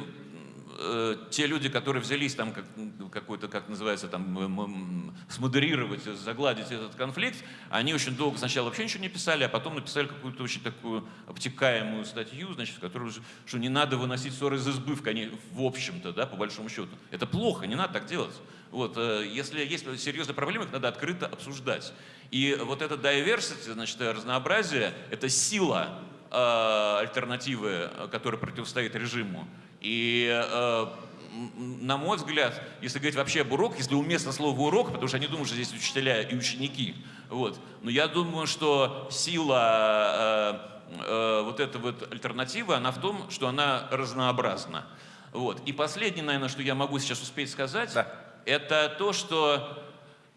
э, те люди, которые взялись там как, какой-то, как называется, там, смодерировать, загладить этот конфликт, они очень долго сначала вообще ничего не писали, а потом написали какую-то очень такую обтекаемую статью, значит, в которой, что не надо выносить ссоры из избы, в, в общем-то, да, по большому счету. Это плохо, не надо так делать. Вот, э, если есть серьезные проблемы, их надо открыто обсуждать. И вот это diversity, значит, разнообразие, это сила э, альтернативы, которая противостоит режиму. И, э, на мой взгляд, если говорить вообще об уроках, если уместно слово урок, потому что они думают, что здесь учителя и ученики, вот. но я думаю, что сила э, э, вот этой вот альтернативы, она в том, что она разнообразна. Вот. И последнее, наверное, что я могу сейчас успеть сказать, да. это то, что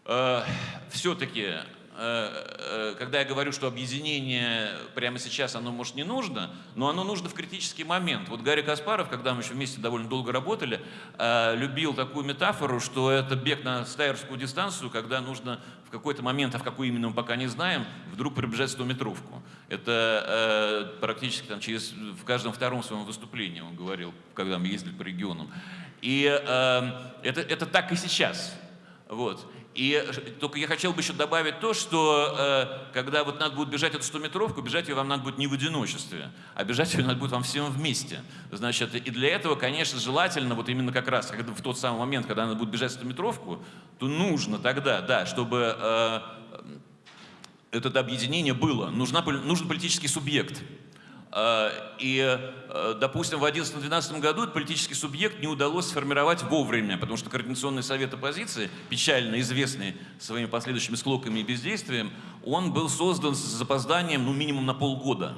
э, все-таки когда я говорю, что объединение прямо сейчас, оно, может, не нужно, но оно нужно в критический момент. Вот Гарри Каспаров, когда мы еще вместе довольно долго работали, э, любил такую метафору, что это бег на стайерскую дистанцию, когда нужно в какой-то момент, а в какой именно мы пока не знаем, вдруг пробежать 100-метровку. Это практически там, через, в каждом втором своем выступлении он говорил, когда мы ездили по регионам. И это, это так и сейчас. Вот. И только я хотел бы еще добавить то, что э, когда вот надо будет бежать эту 100-метровку, бежать ее вам надо будет не в одиночестве, а бежать ее надо будет вам всем вместе. Значит, и для этого, конечно, желательно, вот именно как раз когда, в тот самый момент, когда надо будет бежать 100-метровку, то нужно тогда, да, чтобы э, это объединение было. Нужна, нужен политический субъект. Э, и, э, допустим, в 2011-2012 году этот политический субъект не удалось сформировать вовремя, потому что Координационный совет оппозиции, печально известный своими последующими склоками и бездействием, он был создан с запозданием, ну, минимум на полгода.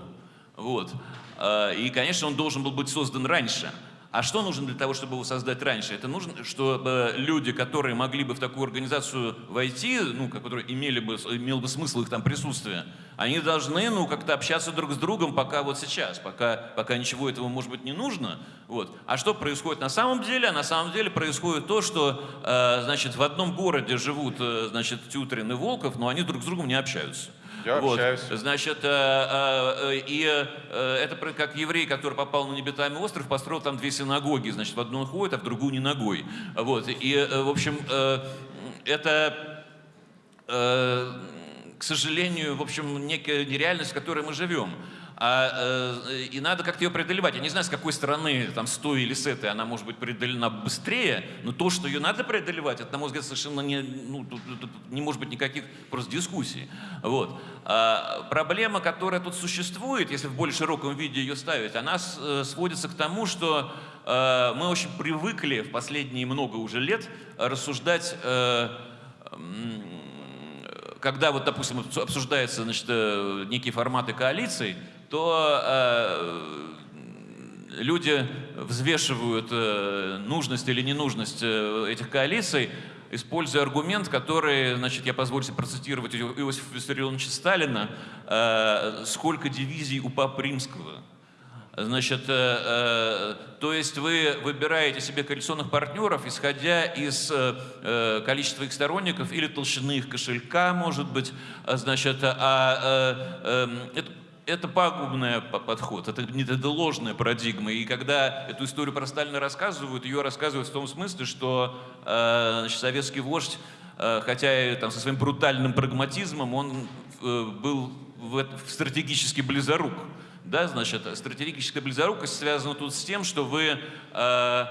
Вот. Э, и, конечно, он должен был быть создан раньше. А что нужно для того, чтобы его создать раньше? Это нужно, чтобы люди, которые могли бы в такую организацию войти, ну, которые имели бы, имел бы смысл их там присутствие, они должны, ну, как-то общаться друг с другом пока вот сейчас, пока, пока ничего этого, может быть, не нужно. Вот. А что происходит на самом деле? А на самом деле происходит то, что, э, значит, в одном городе живут, э, значит, Тютрин и Волков, но они друг с другом не общаются. Я вот. общаюсь. Значит, э, э, э, и э, это как еврей, который попал на небитаемый остров, построил там две синагоги. Значит, в одну он ходит, а в другую не ногой. Вот. И, э, в общем, э, это, э, к сожалению, в общем, некая нереальность, в которой мы живем. А, э, и надо как-то ее преодолевать. Я не знаю, с какой стороны, там, с той или с этой, она может быть преодолена быстрее, но то, что ее надо преодолевать, это, на мой взгляд, совершенно не, ну, тут- тут- не может быть никаких просто дискуссий. Вот. А проблема, которая тут существует, если в более широком виде ее ставить, она э, сводится к тому, что э, мы очень привыкли в последние много уже лет рассуждать э, когда вот, допустим, обсу- обсуждаются значит, э, некие форматы коалиций, то э, люди взвешивают э, нужность или ненужность э, этих коалиций, используя аргумент, который, значит, я позволю себе процитировать Ио- Иосифа Виссарионовича Сталина, э, «Сколько дивизий у Папы Римского?» Значит, э, э, то есть вы выбираете себе коалиционных партнеров, исходя из э, э, количества их сторонников или толщины их кошелька, может быть. А, Значит, а, э, эм, это, это пагубный по- подход, это, это ложная парадигма. И когда эту историю про Сталина рассказывают, ее рассказывают в том смысле, что э, значит, советский вождь, э, хотя и там, со своим брутальным прагматизмом, он э, был в, в стратегически близорук. Да, значит, стратегическая близорукость связана тут с тем, что вы э,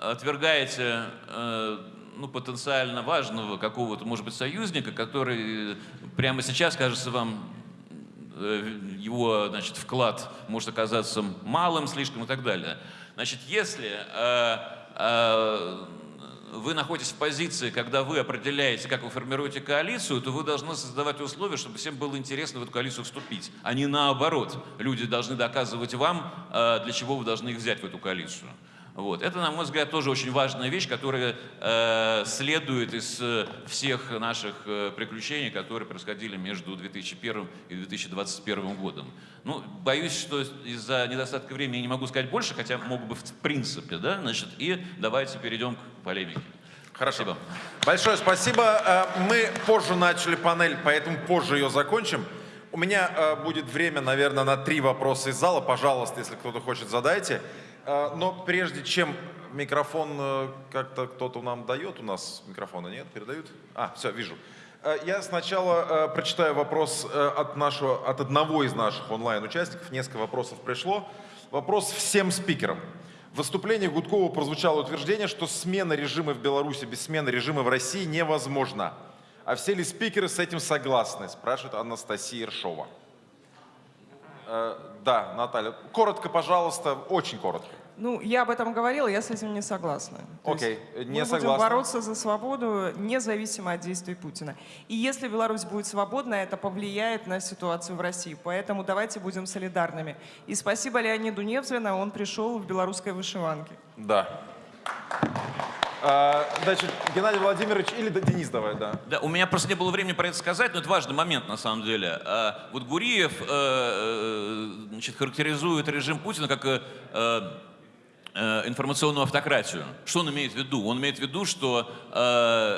отвергаете э, ну, потенциально важного какого-то, может быть, союзника, который прямо сейчас кажется вам э, его значит, вклад может оказаться малым слишком и так далее. Значит, если э, э, вы находитесь в позиции, когда вы определяете, как вы формируете коалицию, то вы должны создавать условия, чтобы всем было интересно в эту коалицию вступить, а не наоборот. Люди должны доказывать вам, э, для чего вы должны их взять в эту коалицию. Вот. Это, на мой взгляд, тоже очень важная вещь, которая э, следует из э, всех наших э, приключений, которые происходили между 2001 и 2021 годом. Ну, боюсь, что из-за недостатка времени не могу сказать больше, хотя мог бы в принципе, да, значит, и давайте перейдем к полемике. Хорошо. Спасибо. Большое спасибо. Э, Мы позже начали панель, поэтому позже ее закончим. У меня будет время, наверное, на три вопроса из зала. Пожалуйста, если кто-то хочет, задайте. Э, Но прежде чем микрофон э, как-то кто-то нам дает, у нас микрофона нет, передают? А, все, вижу. Э, Я сначала э, прочитаю вопрос от, нашего, от одного из наших онлайн-участников. Несколько вопросов пришло. Вопрос всем спикерам. В выступлении Гудкова прозвучало утверждение, что смена режима в Беларуси без смены режима в России невозможна. А все ли спикеры с этим согласны? Спрашивает Анастасия Ершова. Э, да, Наталья. Коротко, пожалуйста, очень коротко. Ну, я об этом говорила, я с этим не согласна. То Окей, есть не мы будем согласна. бороться за свободу независимо от действий Путина. И если Беларусь будет свободна, это повлияет на ситуацию в России. Поэтому давайте будем солидарными. И спасибо Леониду Невзрина, он пришел в белорусской вышиванке. Да. А, Значит, Геннадий Владимирович или Денис давай, да. Да, у меня просто не было времени про это сказать, но это важный момент на самом деле. А, Вот Гуриев э, э, значит, характеризует режим Путина как э, информационную автократию. Что он имеет в виду? Он имеет в виду, что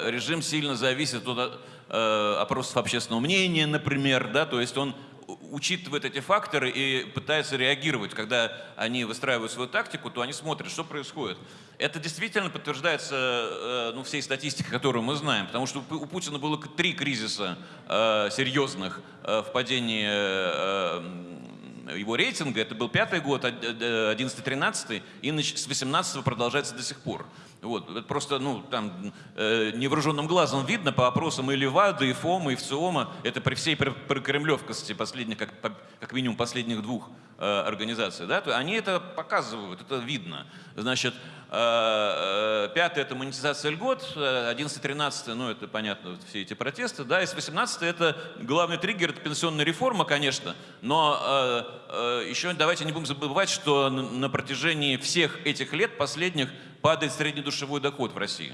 режим сильно зависит от опросов общественного мнения, например, да, то есть он учитывает эти факторы и пытается реагировать. Когда они выстраивают свою тактику, то они смотрят, что происходит. Это действительно подтверждается э, ну, всей статистикой, которую мы знаем, потому что у Пу- у Путина было три кризиса э, серьезных э, в падении его рейтинга. Это был пятый год, од- од- 11-13, и с 18 продолжается до сих пор. Вот, просто, ну, там, э, невооруженным глазом видно по опросам и Левада, и ФОМа, и ВЦИОМа, это при всей прокремлевкости последних, как, как минимум последних двух э, организаций, да, то они это показывают, это видно. Значит, э, э, пятое – это монетизация льгот, 11-13, ну, это понятно, все эти протесты, да, и с 18 это главный триггер – это пенсионная реформа, конечно, но э, э, еще давайте не будем забывать, что на протяжении всех этих лет последних падает среднедушевой доход в России.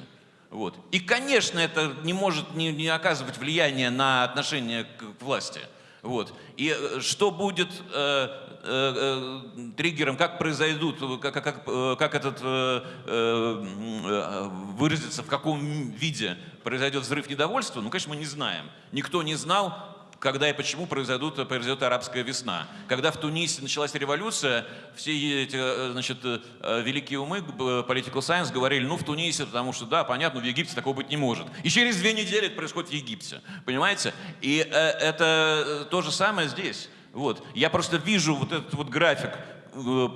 Вот. И, конечно, это не может не, не оказывать влияния на отношение к, к власти. Вот. И э, что будет э, э, э, триггером, как произойдут, как, как, э, как этот э, э, выразится, в каком виде произойдет взрыв недовольства, ну, конечно, мы не знаем. Никто не знал, когда и почему произойдут, произойдет арабская весна. Когда в Тунисе началась революция, все эти э, значит, э, великие умы, political science, говорили, ну в Тунисе, потому что, да, понятно, в Египте такого быть не может. И через две недели это происходит в Египте, понимаете? И э, это то же самое здесь. Вот. Я просто вижу вот этот вот график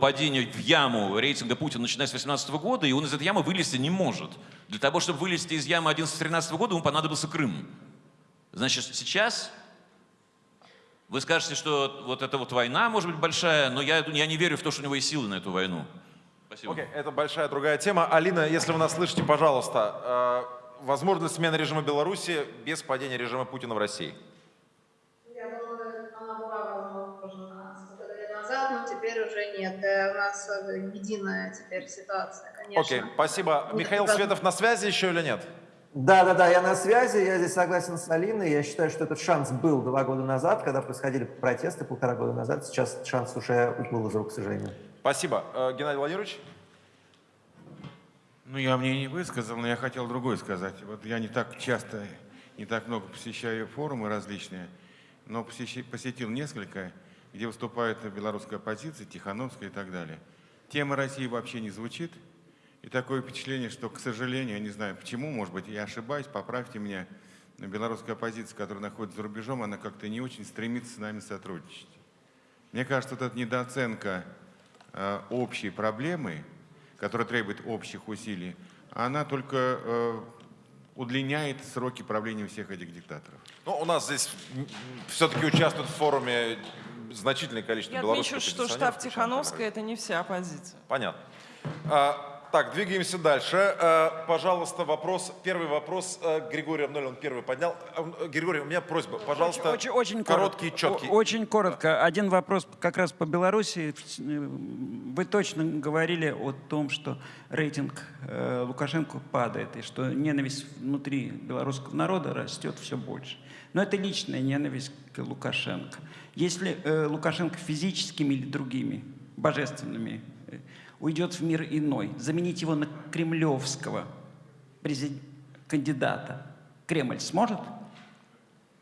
падения в яму рейтинга Путина, начиная с 2018 года, и он из этой ямы вылезти не может. Для того, чтобы вылезти из ямы 11-13 года, ему понадобился Крым. Значит, сейчас вы скажете, что вот эта вот война может быть большая, но я, я не верю в то, что у него есть силы на эту войну. Спасибо. Окей, okay, это большая другая тема. Алина, если вы нас слышите, пожалуйста, э, возможность смены режима Беларуси без падения режима Путина в России? Я думаю, она была возможна назад, но теперь уже нет. Э, у нас э, единая теперь ситуация, конечно. Окей, okay, спасибо. Михаил Светов на связи еще или нет? Да, да, да, я на связи, я здесь согласен с Алиной. Я считаю, что этот шанс был два года назад, когда происходили протесты полтора года назад. Сейчас шанс уже уплыл из рук, к сожалению. Спасибо. Э, Геннадий Владимирович? Ну, я мне не высказал, но я хотел другое сказать. Вот я не так часто, не так много посещаю форумы различные, но посетил несколько, где выступает белорусская оппозиция, Тихановская и так далее. Тема России вообще не звучит – и такое впечатление, что, к сожалению, я не знаю почему, может быть, я ошибаюсь, поправьте меня, но белорусская оппозиция, которая находится за рубежом, она как-то не очень стремится с нами сотрудничать. Мне кажется, вот эта недооценка э, общей проблемы, которая требует общих усилий, она только э, удлиняет сроки правления всех этих диктаторов. Ну, у нас здесь все-таки участвует в форуме значительное количество Я белорусских отмечу, что штаб Тихановская – это не вся оппозиция. Понятно. А, так, двигаемся дальше. Э, пожалуйста, вопрос, первый вопрос э, Григорий Абнулин первый поднял. Э, Григорий, у меня просьба, пожалуйста, очень, очень, короткий, коротко, четкий. Очень коротко. Один вопрос как раз по Беларуси. Вы точно говорили о том, что рейтинг Лукашенко падает, и что ненависть внутри белорусского народа растет все больше. Но это личная ненависть к Лукашенко. Если Лукашенко физическими или другими, божественными уйдет в мир иной. Заменить его на кремлевского кандидата. Кремль сможет?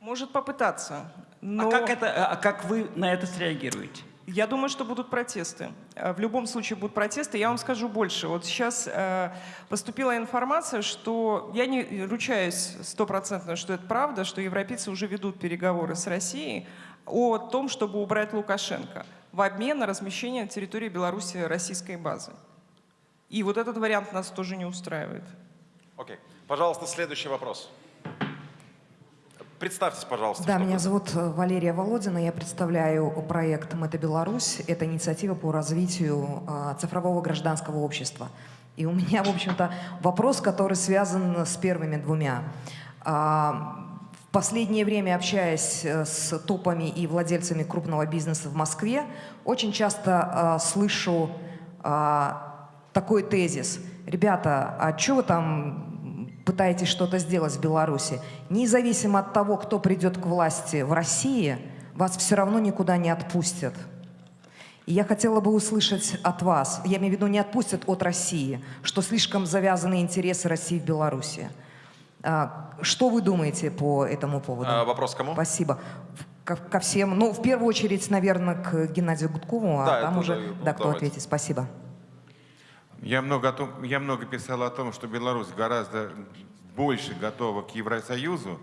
Может попытаться. А Но... А, как это, а как вы на это среагируете? Я думаю, что будут протесты. Э, в любом случае будут протесты. Я вам скажу больше. Вот сейчас э, поступила информация, что я не ручаюсь стопроцентно, что это правда, что европейцы уже ведут переговоры с Россией о том, чтобы убрать Лукашенко в обмен на размещение на территории Беларуси российской базы. И вот этот вариант нас тоже не устраивает. Окей. Okay. Пожалуйста, следующий вопрос. Представьтесь, пожалуйста. Да, меня зовут Валерия Володина. Я представляю проект «Мэта Беларусь». Это инициатива по развитию э, цифрового гражданского общества. И у меня, в общем-то, вопрос, который связан с первыми двумя. Последнее время, общаясь э, с топами и владельцами крупного бизнеса в Москве, очень часто э, слышу э, такой тезис. Ребята, а что вы там пытаетесь что-то сделать в Беларуси? Независимо от того, кто придет к власти в России, вас все равно никуда не отпустят. И я хотела бы услышать от вас, я имею в виду не отпустят от России, что слишком завязаны интересы России в Беларуси. А, что вы думаете по этому поводу? А, вопрос кому? Спасибо. Ко, ко всем. Ну, в первую очередь, наверное, к Геннадию Гудкову, а да, там уже, ну, да, кто ответит. Спасибо. Я много, о том, я много писал о том, что Беларусь гораздо больше готова к Евросоюзу,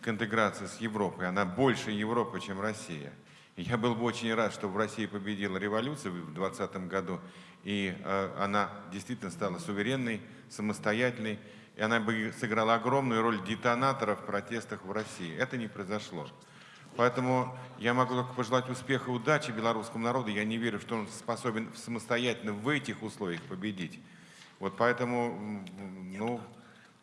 к интеграции с Европой. Она больше Европы, чем Россия. Я был бы очень рад, чтобы в России победила революция в 2020 году, и э, она действительно стала суверенной, самостоятельной, и она бы сыграла огромную роль детонатора в протестах в России. Это не произошло. Поэтому я могу только пожелать успеха и удачи белорусскому народу. Я не верю, что он способен самостоятельно в этих условиях победить. Вот поэтому, ну,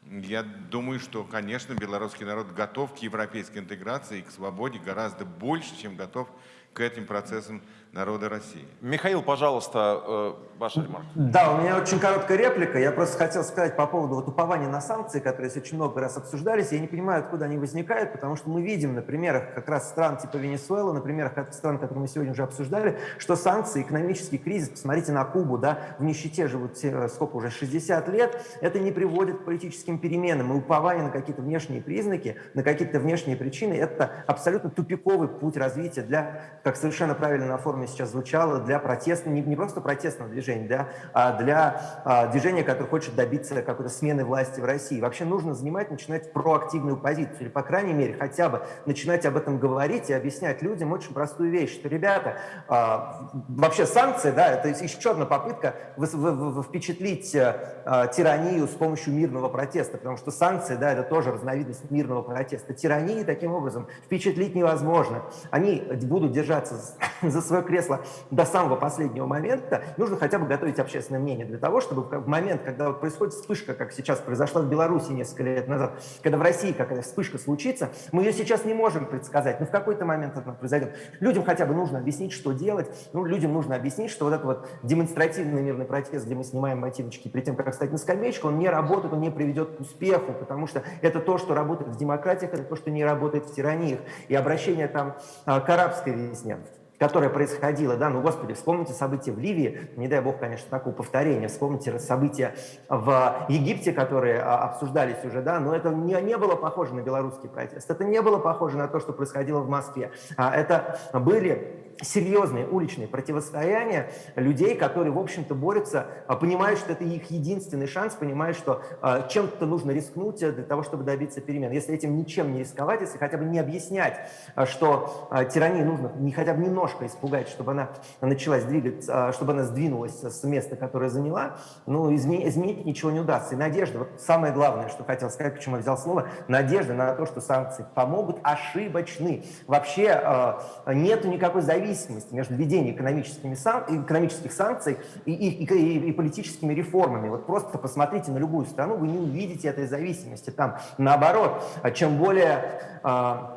я думаю, что, конечно, белорусский народ готов к европейской интеграции и к свободе гораздо больше, чем готов к этим процессам народа России. Михаил, пожалуйста, э, ваша ремарка. Да, у меня очень короткая реплика. Я просто хотел сказать по поводу вот упования на санкции, которые здесь очень много раз обсуждались. Я не понимаю, откуда они возникают, потому что мы видим на примерах как раз стран типа Венесуэлы, на примерах стран, которые мы сегодня уже обсуждали, что санкции, экономический кризис, посмотрите на Кубу, да, в нищете живут сколько уже, 60 лет, это не приводит к политическим переменам. И упование на какие-то внешние признаки, на какие-то внешние причины, это абсолютно тупиковый путь развития для, как совершенно правильно оформлено форме сейчас звучало, для протестного, не, не просто протестного движения, да, а для а, движения, которое хочет добиться какой-то смены власти в России. Вообще нужно занимать, начинать проактивную позицию, или, по крайней мере, хотя бы начинать об этом говорить и объяснять людям очень простую вещь, что, ребята, а, вообще санкции, да, это еще одна попытка впечатлить а, тиранию с помощью мирного протеста, потому что санкции, да, это тоже разновидность мирного протеста. Тирании таким образом впечатлить невозможно. Они будут держаться за свое кресло до самого последнего момента, нужно хотя бы готовить общественное мнение для того, чтобы в момент, когда вот происходит вспышка, как сейчас произошла в Беларуси несколько лет назад, когда в России какая-то вспышка случится, мы ее сейчас не можем предсказать, но в какой-то момент она произойдет. Людям хотя бы нужно объяснить, что делать, ну, людям нужно объяснить, что вот этот вот демонстративный мирный протест, где мы снимаем ботиночки перед тем, как встать на скамеечку, он не работает, он не приведет к успеху, потому что это то, что работает в демократиях, это то, что не работает в тираниях. И обращение там а, к арабской весне, которая происходила, да, ну, господи, вспомните события в Ливии, не дай бог, конечно, такого повторения, вспомните события в Египте, которые а, обсуждались уже, да, но это не, не было похоже на белорусский протест, это не было похоже на то, что происходило в Москве, а это были серьезные уличные противостояния людей, которые, в общем-то, борются, а, понимают, что это их единственный шанс, понимают, что а, чем-то нужно рискнуть э, для того, чтобы добиться перемен. Если этим ничем не рисковать, если хотя бы не объяснять, а, что тирании нужно не хотя бы немножко испугать, чтобы она началась двигаться, чтобы она сдвинулась с места, которое заняла, ну, изменить, изменить ничего не удастся. И надежда, вот самое главное, что хотел сказать, почему я взял слово, надежда на то, что санкции помогут, ошибочны. Вообще нету никакой зависимости зависимости между введением экономическими сан, экономических санкций и, и, и, и политическими реформами. Вот просто посмотрите на любую страну, вы не увидите этой зависимости. Там наоборот, чем более а,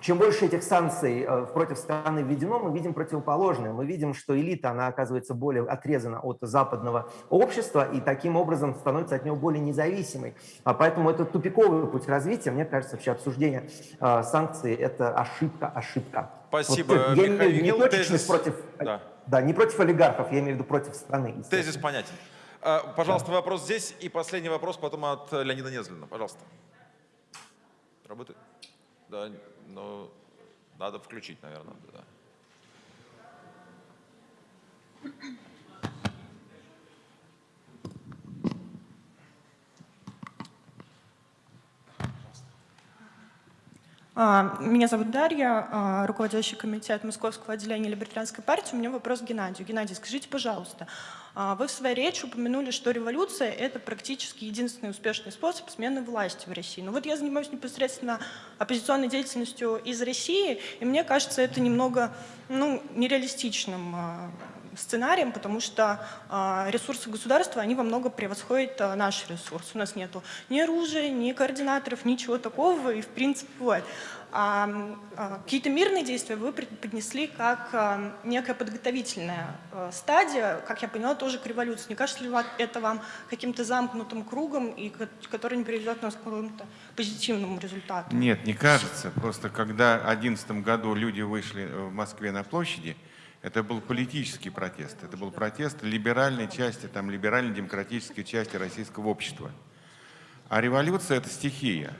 чем больше этих санкций э, против страны введено, мы видим противоположное. Мы видим, что элита, она оказывается более отрезана от западного общества и таким образом становится от него более независимой. А поэтому это тупиковый путь развития. Мне кажется, вообще обсуждение э, санкций – это ошибка, ошибка. Спасибо, вот, я Михаил. Не точечность против, да. да, не против олигархов, я имею в виду против страны. Тезис понятен. А, пожалуйста, да. вопрос здесь и последний вопрос потом от Леонида Незлина. Пожалуйста. Работает? Да, но надо включить, наверное. Да. Меня зовут Дарья, а, руководящий комитет Московского отделения Либертарианской партии. У меня вопрос к Геннадию. Геннадий, скажите, пожалуйста, а, вы в своей речи упомянули, что революция – это практически единственный успешный способ смены власти в России. Но ну вот я занимаюсь непосредственно оппозиционной деятельностью из России, и мне кажется, это немного ну, нереалистичным сценарием, потому что э, ресурсы государства, они во много превосходят э, наш ресурс. У нас нету ни оружия, ни координаторов, ничего такого, и в принципе, вот. А, а, какие-то мирные действия вы поднесли как а, некая подготовительная а, стадия, как я поняла, тоже к революции. Не кажется ли это вам каким-то замкнутым кругом, и который не приведет нас к какому-то позитивному результату? Нет, не кажется. Просто когда в 2011 году люди вышли в Москве на площади, это был политический протест. Это был протест либеральной части, там, либерально-демократической части российского общества. А революция – это стихия.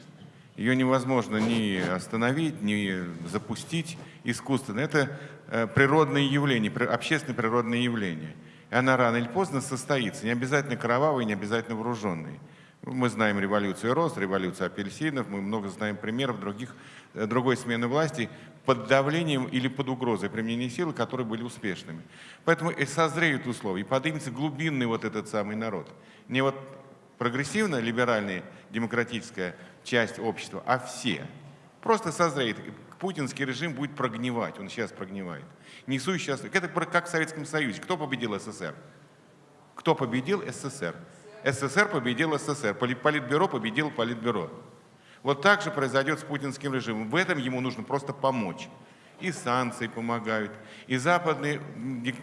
Ее невозможно ни остановить, ни запустить искусственно. Это э, природное явление, общественное природное явление. И она рано или поздно состоится. Не обязательно кровавый, не обязательно вооруженный. Мы знаем революцию роз, революцию апельсинов, мы много знаем примеров других, э, другой смены власти, под давлением или под угрозой применения силы, которые были успешными. Поэтому и созреют условия, и поднимется глубинный вот этот самый народ. Не вот прогрессивная, либеральная, демократическая часть общества, а все. Просто созреет. Путинский режим будет прогнивать, он сейчас прогнивает. Несу сейчас, это как в Советском Союзе. Кто победил СССР? Кто победил СССР? СССР победил СССР, Политбюро победил Политбюро. Вот так же произойдет с путинским режимом. В этом ему нужно просто помочь. И санкции помогают, и западные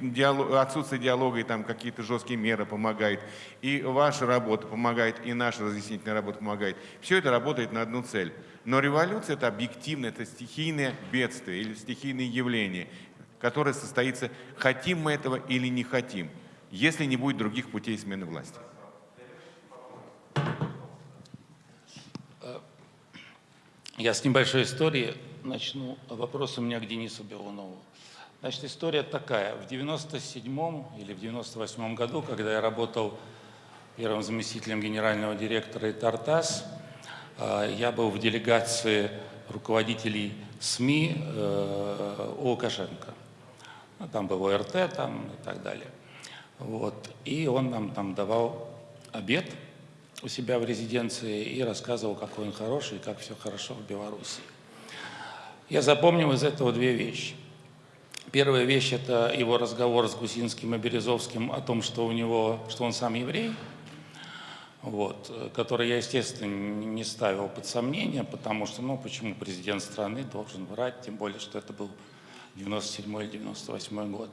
диалог, отсутствие диалога и там какие-то жесткие меры помогают, и ваша работа помогает, и наша разъяснительная работа помогает. Все это работает на одну цель. Но революция это объективно, это стихийное бедствие или стихийное явление, которое состоится, хотим мы этого или не хотим, если не будет других путей смены власти. Я с небольшой истории начну. Вопрос у меня к Денису Белунову. Значит, история такая. В 97 или в 98 году, когда я работал первым заместителем генерального директора ИТАРТАС, э, я был в делегации руководителей СМИ э, у Лукашенко. Ну, там был ОРТ там, и так далее. Вот. И он нам там давал обед – у себя в резиденции и рассказывал, какой он хороший как все хорошо в Беларуси. Я запомнил из этого две вещи. Первая вещь – это его разговор с Гусинским и Березовским о том, что у него, что он сам еврей, вот, который я, естественно, не ставил под сомнение, потому что, ну, почему президент страны должен врать, тем более, что это был 97 или 98 год.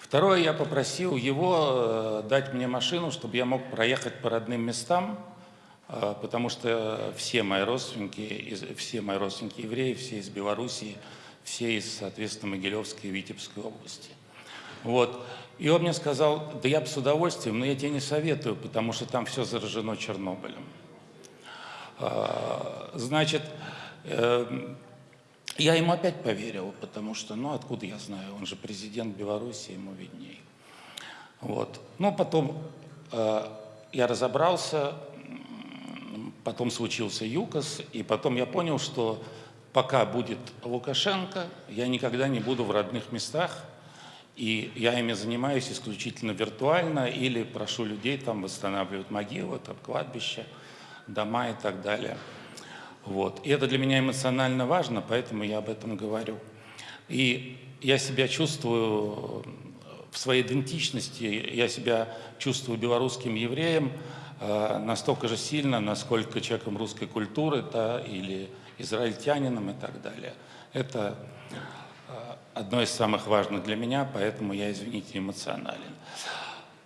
Второе, я попросил его э, дать мне машину, чтобы я мог проехать по родным местам, э, потому что все мои родственники, все мои родственники евреи, все из Белоруссии, все из, соответственно, Могилевской и Витебской области. Вот. И он мне сказал, да я бы с удовольствием, но я тебе не советую, потому что там все заражено Чернобылем. Э, значит, я ему опять поверил, потому что, ну, откуда я знаю, он же президент Беларуси, ему видней. Вот. Но потом э, я разобрался, потом случился ЮКОС, и потом я понял, что пока будет Лукашенко, я никогда не буду в родных местах, и я ими занимаюсь исключительно виртуально или прошу людей там восстанавливать могилы, там кладбища, дома и так далее. Вот. И это для меня эмоционально важно, поэтому я об этом говорю. И я себя чувствую в своей идентичности, я себя чувствую белорусским евреем э, настолько же сильно, насколько человеком русской культуры, да, или израильтянином и так далее. Это э, одно из самых важных для меня, поэтому я, извините, эмоционален.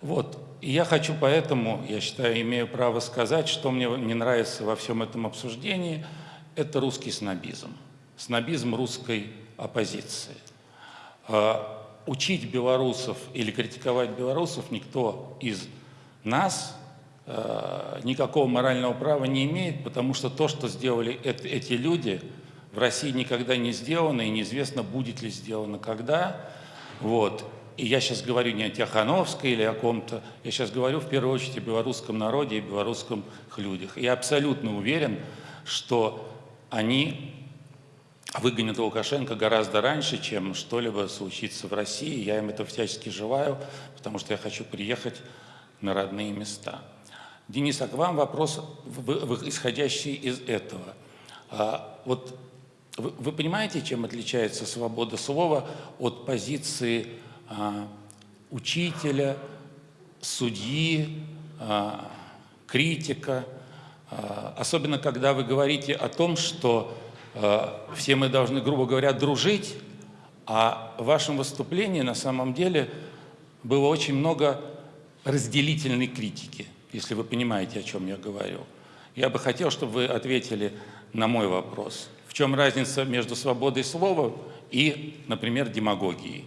Вот. Я хочу поэтому, я считаю, имею право сказать, что мне не нравится во всем этом обсуждении, это русский снобизм, снобизм русской оппозиции. А, учить белорусов или критиковать белорусов никто из нас а, никакого морального права не имеет, потому что то, что сделали эти люди, в России никогда не сделано, и неизвестно, будет ли сделано когда. Вот. И я сейчас говорю не о Тихановской или о ком-то, я сейчас говорю в первую очередь о белорусском народе и белорусских людях. Я абсолютно уверен, что они выгонят Лукашенко гораздо раньше, чем что-либо случится в России. Я им это всячески желаю, потому что я хочу приехать на родные места. Денис, а к вам вопрос, исходящий из этого. А, вот вы, понимаете, чем отличается свобода слова от позиции учителя, судьи, а, критика, а, особенно когда вы говорите о том, что все мы должны, грубо говоря, дружить, а в вашем выступлении на самом деле было очень много разделительной критики, если вы понимаете, о чем я говорю. Я бы хотел, чтобы вы ответили на мой вопрос. В чем разница между свободой слова и, например, демагогией?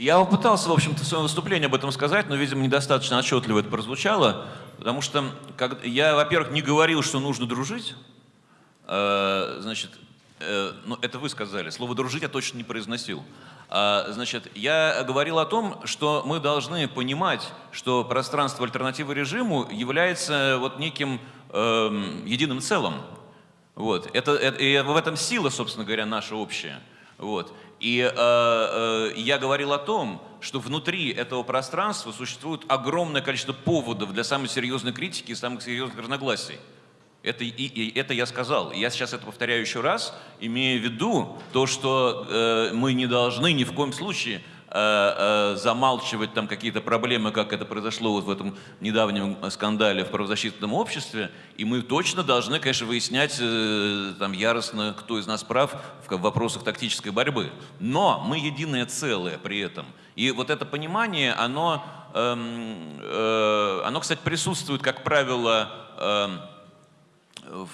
Я попытался, в общем-то, в своем выступлении об этом сказать, но, видимо, недостаточно отчетливо это прозвучало, потому что как, я, во-первых, не говорил, что нужно дружить, э, значит, э, ну, это вы сказали, слово «дружить» я точно не произносил. А, значит, я говорил о том, что мы должны понимать, что пространство альтернативы режиму является вот неким э, единым целым. Вот. Это, это, и в этом сила, собственно говоря, наша общая. Вот. И э, э, я говорил о том, что внутри этого пространства существует огромное количество поводов для самой серьезной критики и самых серьезных разногласий. Это, и, и, это я сказал. Я сейчас это повторяю еще раз, имея в виду то, что э, мы не должны ни в коем случае Э, э, замалчивать там какие-то проблемы, как это произошло вот в этом недавнем скандале в правозащитном обществе. И мы точно должны, конечно, выяснять э, там яростно, кто из нас прав в вопросах тактической борьбы. Но мы единое целое при этом. И вот это понимание, оно, эм, э, оно кстати, присутствует, как правило, э,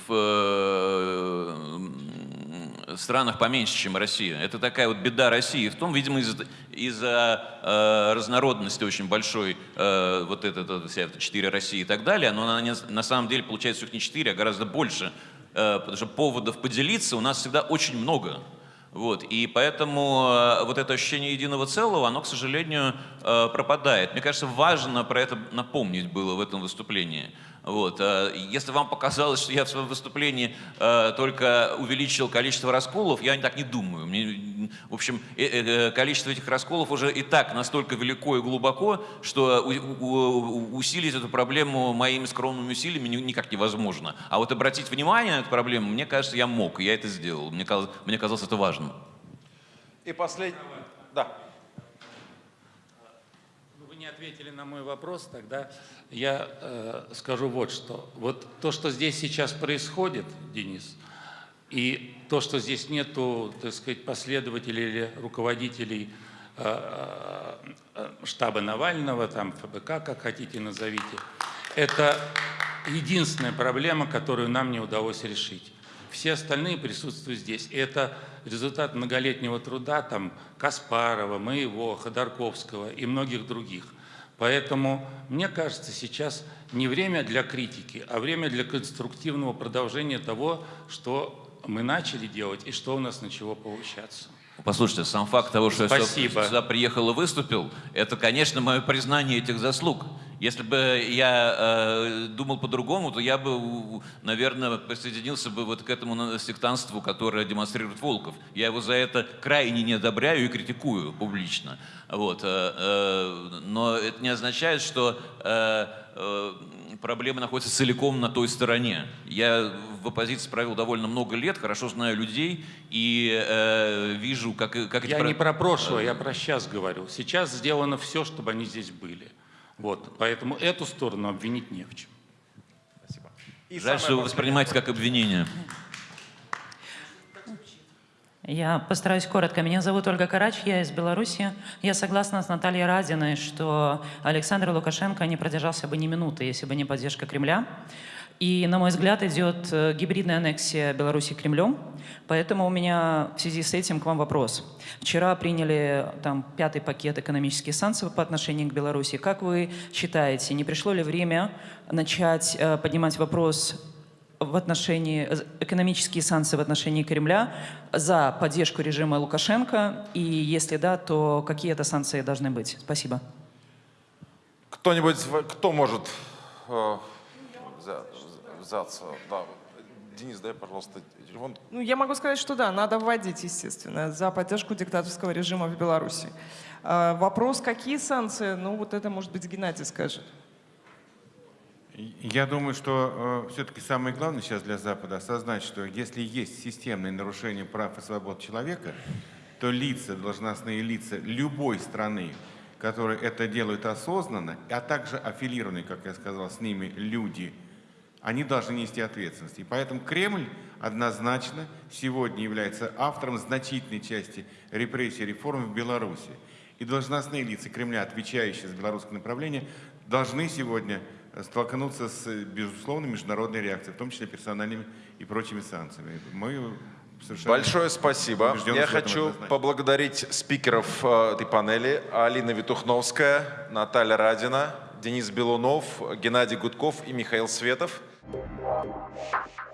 в странах поменьше, чем Россия. Это такая вот беда России. В том, видимо, из-за из э, разнородности очень большой, э, вот это, это, вся эта четыре России и так далее, но на, на самом деле получается их не четыре, а гораздо больше, э, потому что поводов поделиться у нас всегда очень много. Вот, и поэтому э, вот это ощущение единого целого, оно, к сожалению, э, пропадает. Мне кажется, важно про это напомнить было в этом выступлении. Вот. Э, если вам показалось, что я в своем выступлении э, только увеличил количество расколов, я так не думаю. В общем, э, количество этих расколов уже и так настолько велико и глубоко, что усилить эту проблему моими скромными усилиями никак невозможно. А вот обратить внимание на эту проблему, мне кажется, я мог, я это сделал. Мне казалось, мне казалось это важным. И последний... Да ответили на мой вопрос, тогда я э, скажу вот что. Вот то, что здесь сейчас происходит, Денис, и то, что здесь нету, так сказать, последователей или руководителей э, э, штаба Навального, там ФБК, как хотите назовите, это единственная проблема, которую нам не удалось решить. Все остальные присутствуют здесь. Это результат многолетнего труда там, Каспарова, моего, Ходорковского и многих других. Поэтому, мне кажется, сейчас не время для критики, а время для конструктивного продолжения того, что мы начали делать и что у нас начало получаться. Послушайте, сам факт того, что Спасибо. я сюда приехал и выступил, это, конечно, мое признание этих заслуг. Если бы я э, думал по-другому, то я бы, наверное, присоединился бы вот к этому сектантству, которое демонстрирует Волков. Я его за это крайне не одобряю и критикую публично. Вот. Э, э, но это не означает, что э, э, проблема находится целиком на той стороне. Я в оппозиции провел довольно много лет, хорошо знаю людей и э, вижу, как, как Я эти... не про прошлое, я про сейчас говорю. Сейчас сделано все, чтобы они здесь были. Вот, поэтому эту сторону обвинить не в чем. Спасибо. И Жаль, что вы воспринимаете как обвинение. Я постараюсь коротко. Меня зовут Ольга Карач, я из Беларуси. Я согласна с Натальей Радиной, что Александр Лукашенко не продержался бы ни минуты, если бы не поддержка Кремля. И, на мой взгляд, идет э, гибридная аннексия Беларуси Кремлем. Поэтому у меня в связи с этим к вам вопрос. Вчера приняли там пятый пакет экономических санкций по отношению к Беларуси. Как вы считаете, не пришло ли время начать э, поднимать вопрос в отношении э, экономические санкции в отношении Кремля за поддержку режима Лукашенко? И если да, то какие это санкции должны быть? Спасибо. Кто-нибудь, кто может взяться. Да. Денис, дай, пожалуйста, телефон. Ну, я могу сказать, что да, надо вводить, естественно, за поддержку диктаторского режима в Беларуси. А, вопрос, какие санкции, ну, вот это, может быть, Геннадий скажет. Я думаю, что э, все-таки самое главное сейчас для Запада осознать, что если есть системные нарушения прав и свобод человека, то лица, должностные лица любой страны, которые это делают осознанно, а также аффилированные, как я сказал, с ними люди – они должны нести ответственность. И поэтому Кремль однозначно сегодня является автором значительной части репрессий и реформ в Беларуси. И должностные лица Кремля, отвечающие за белорусское направление, должны сегодня столкнуться с, безусловно, международной реакцией, в том числе персональными и прочими санкциями. Мы Большое спасибо. Я хочу поблагодарить спикеров э, этой панели. Алина Витухновская, Наталья Радина, Денис Белунов, Геннадий Гудков и Михаил Светов. Thank you.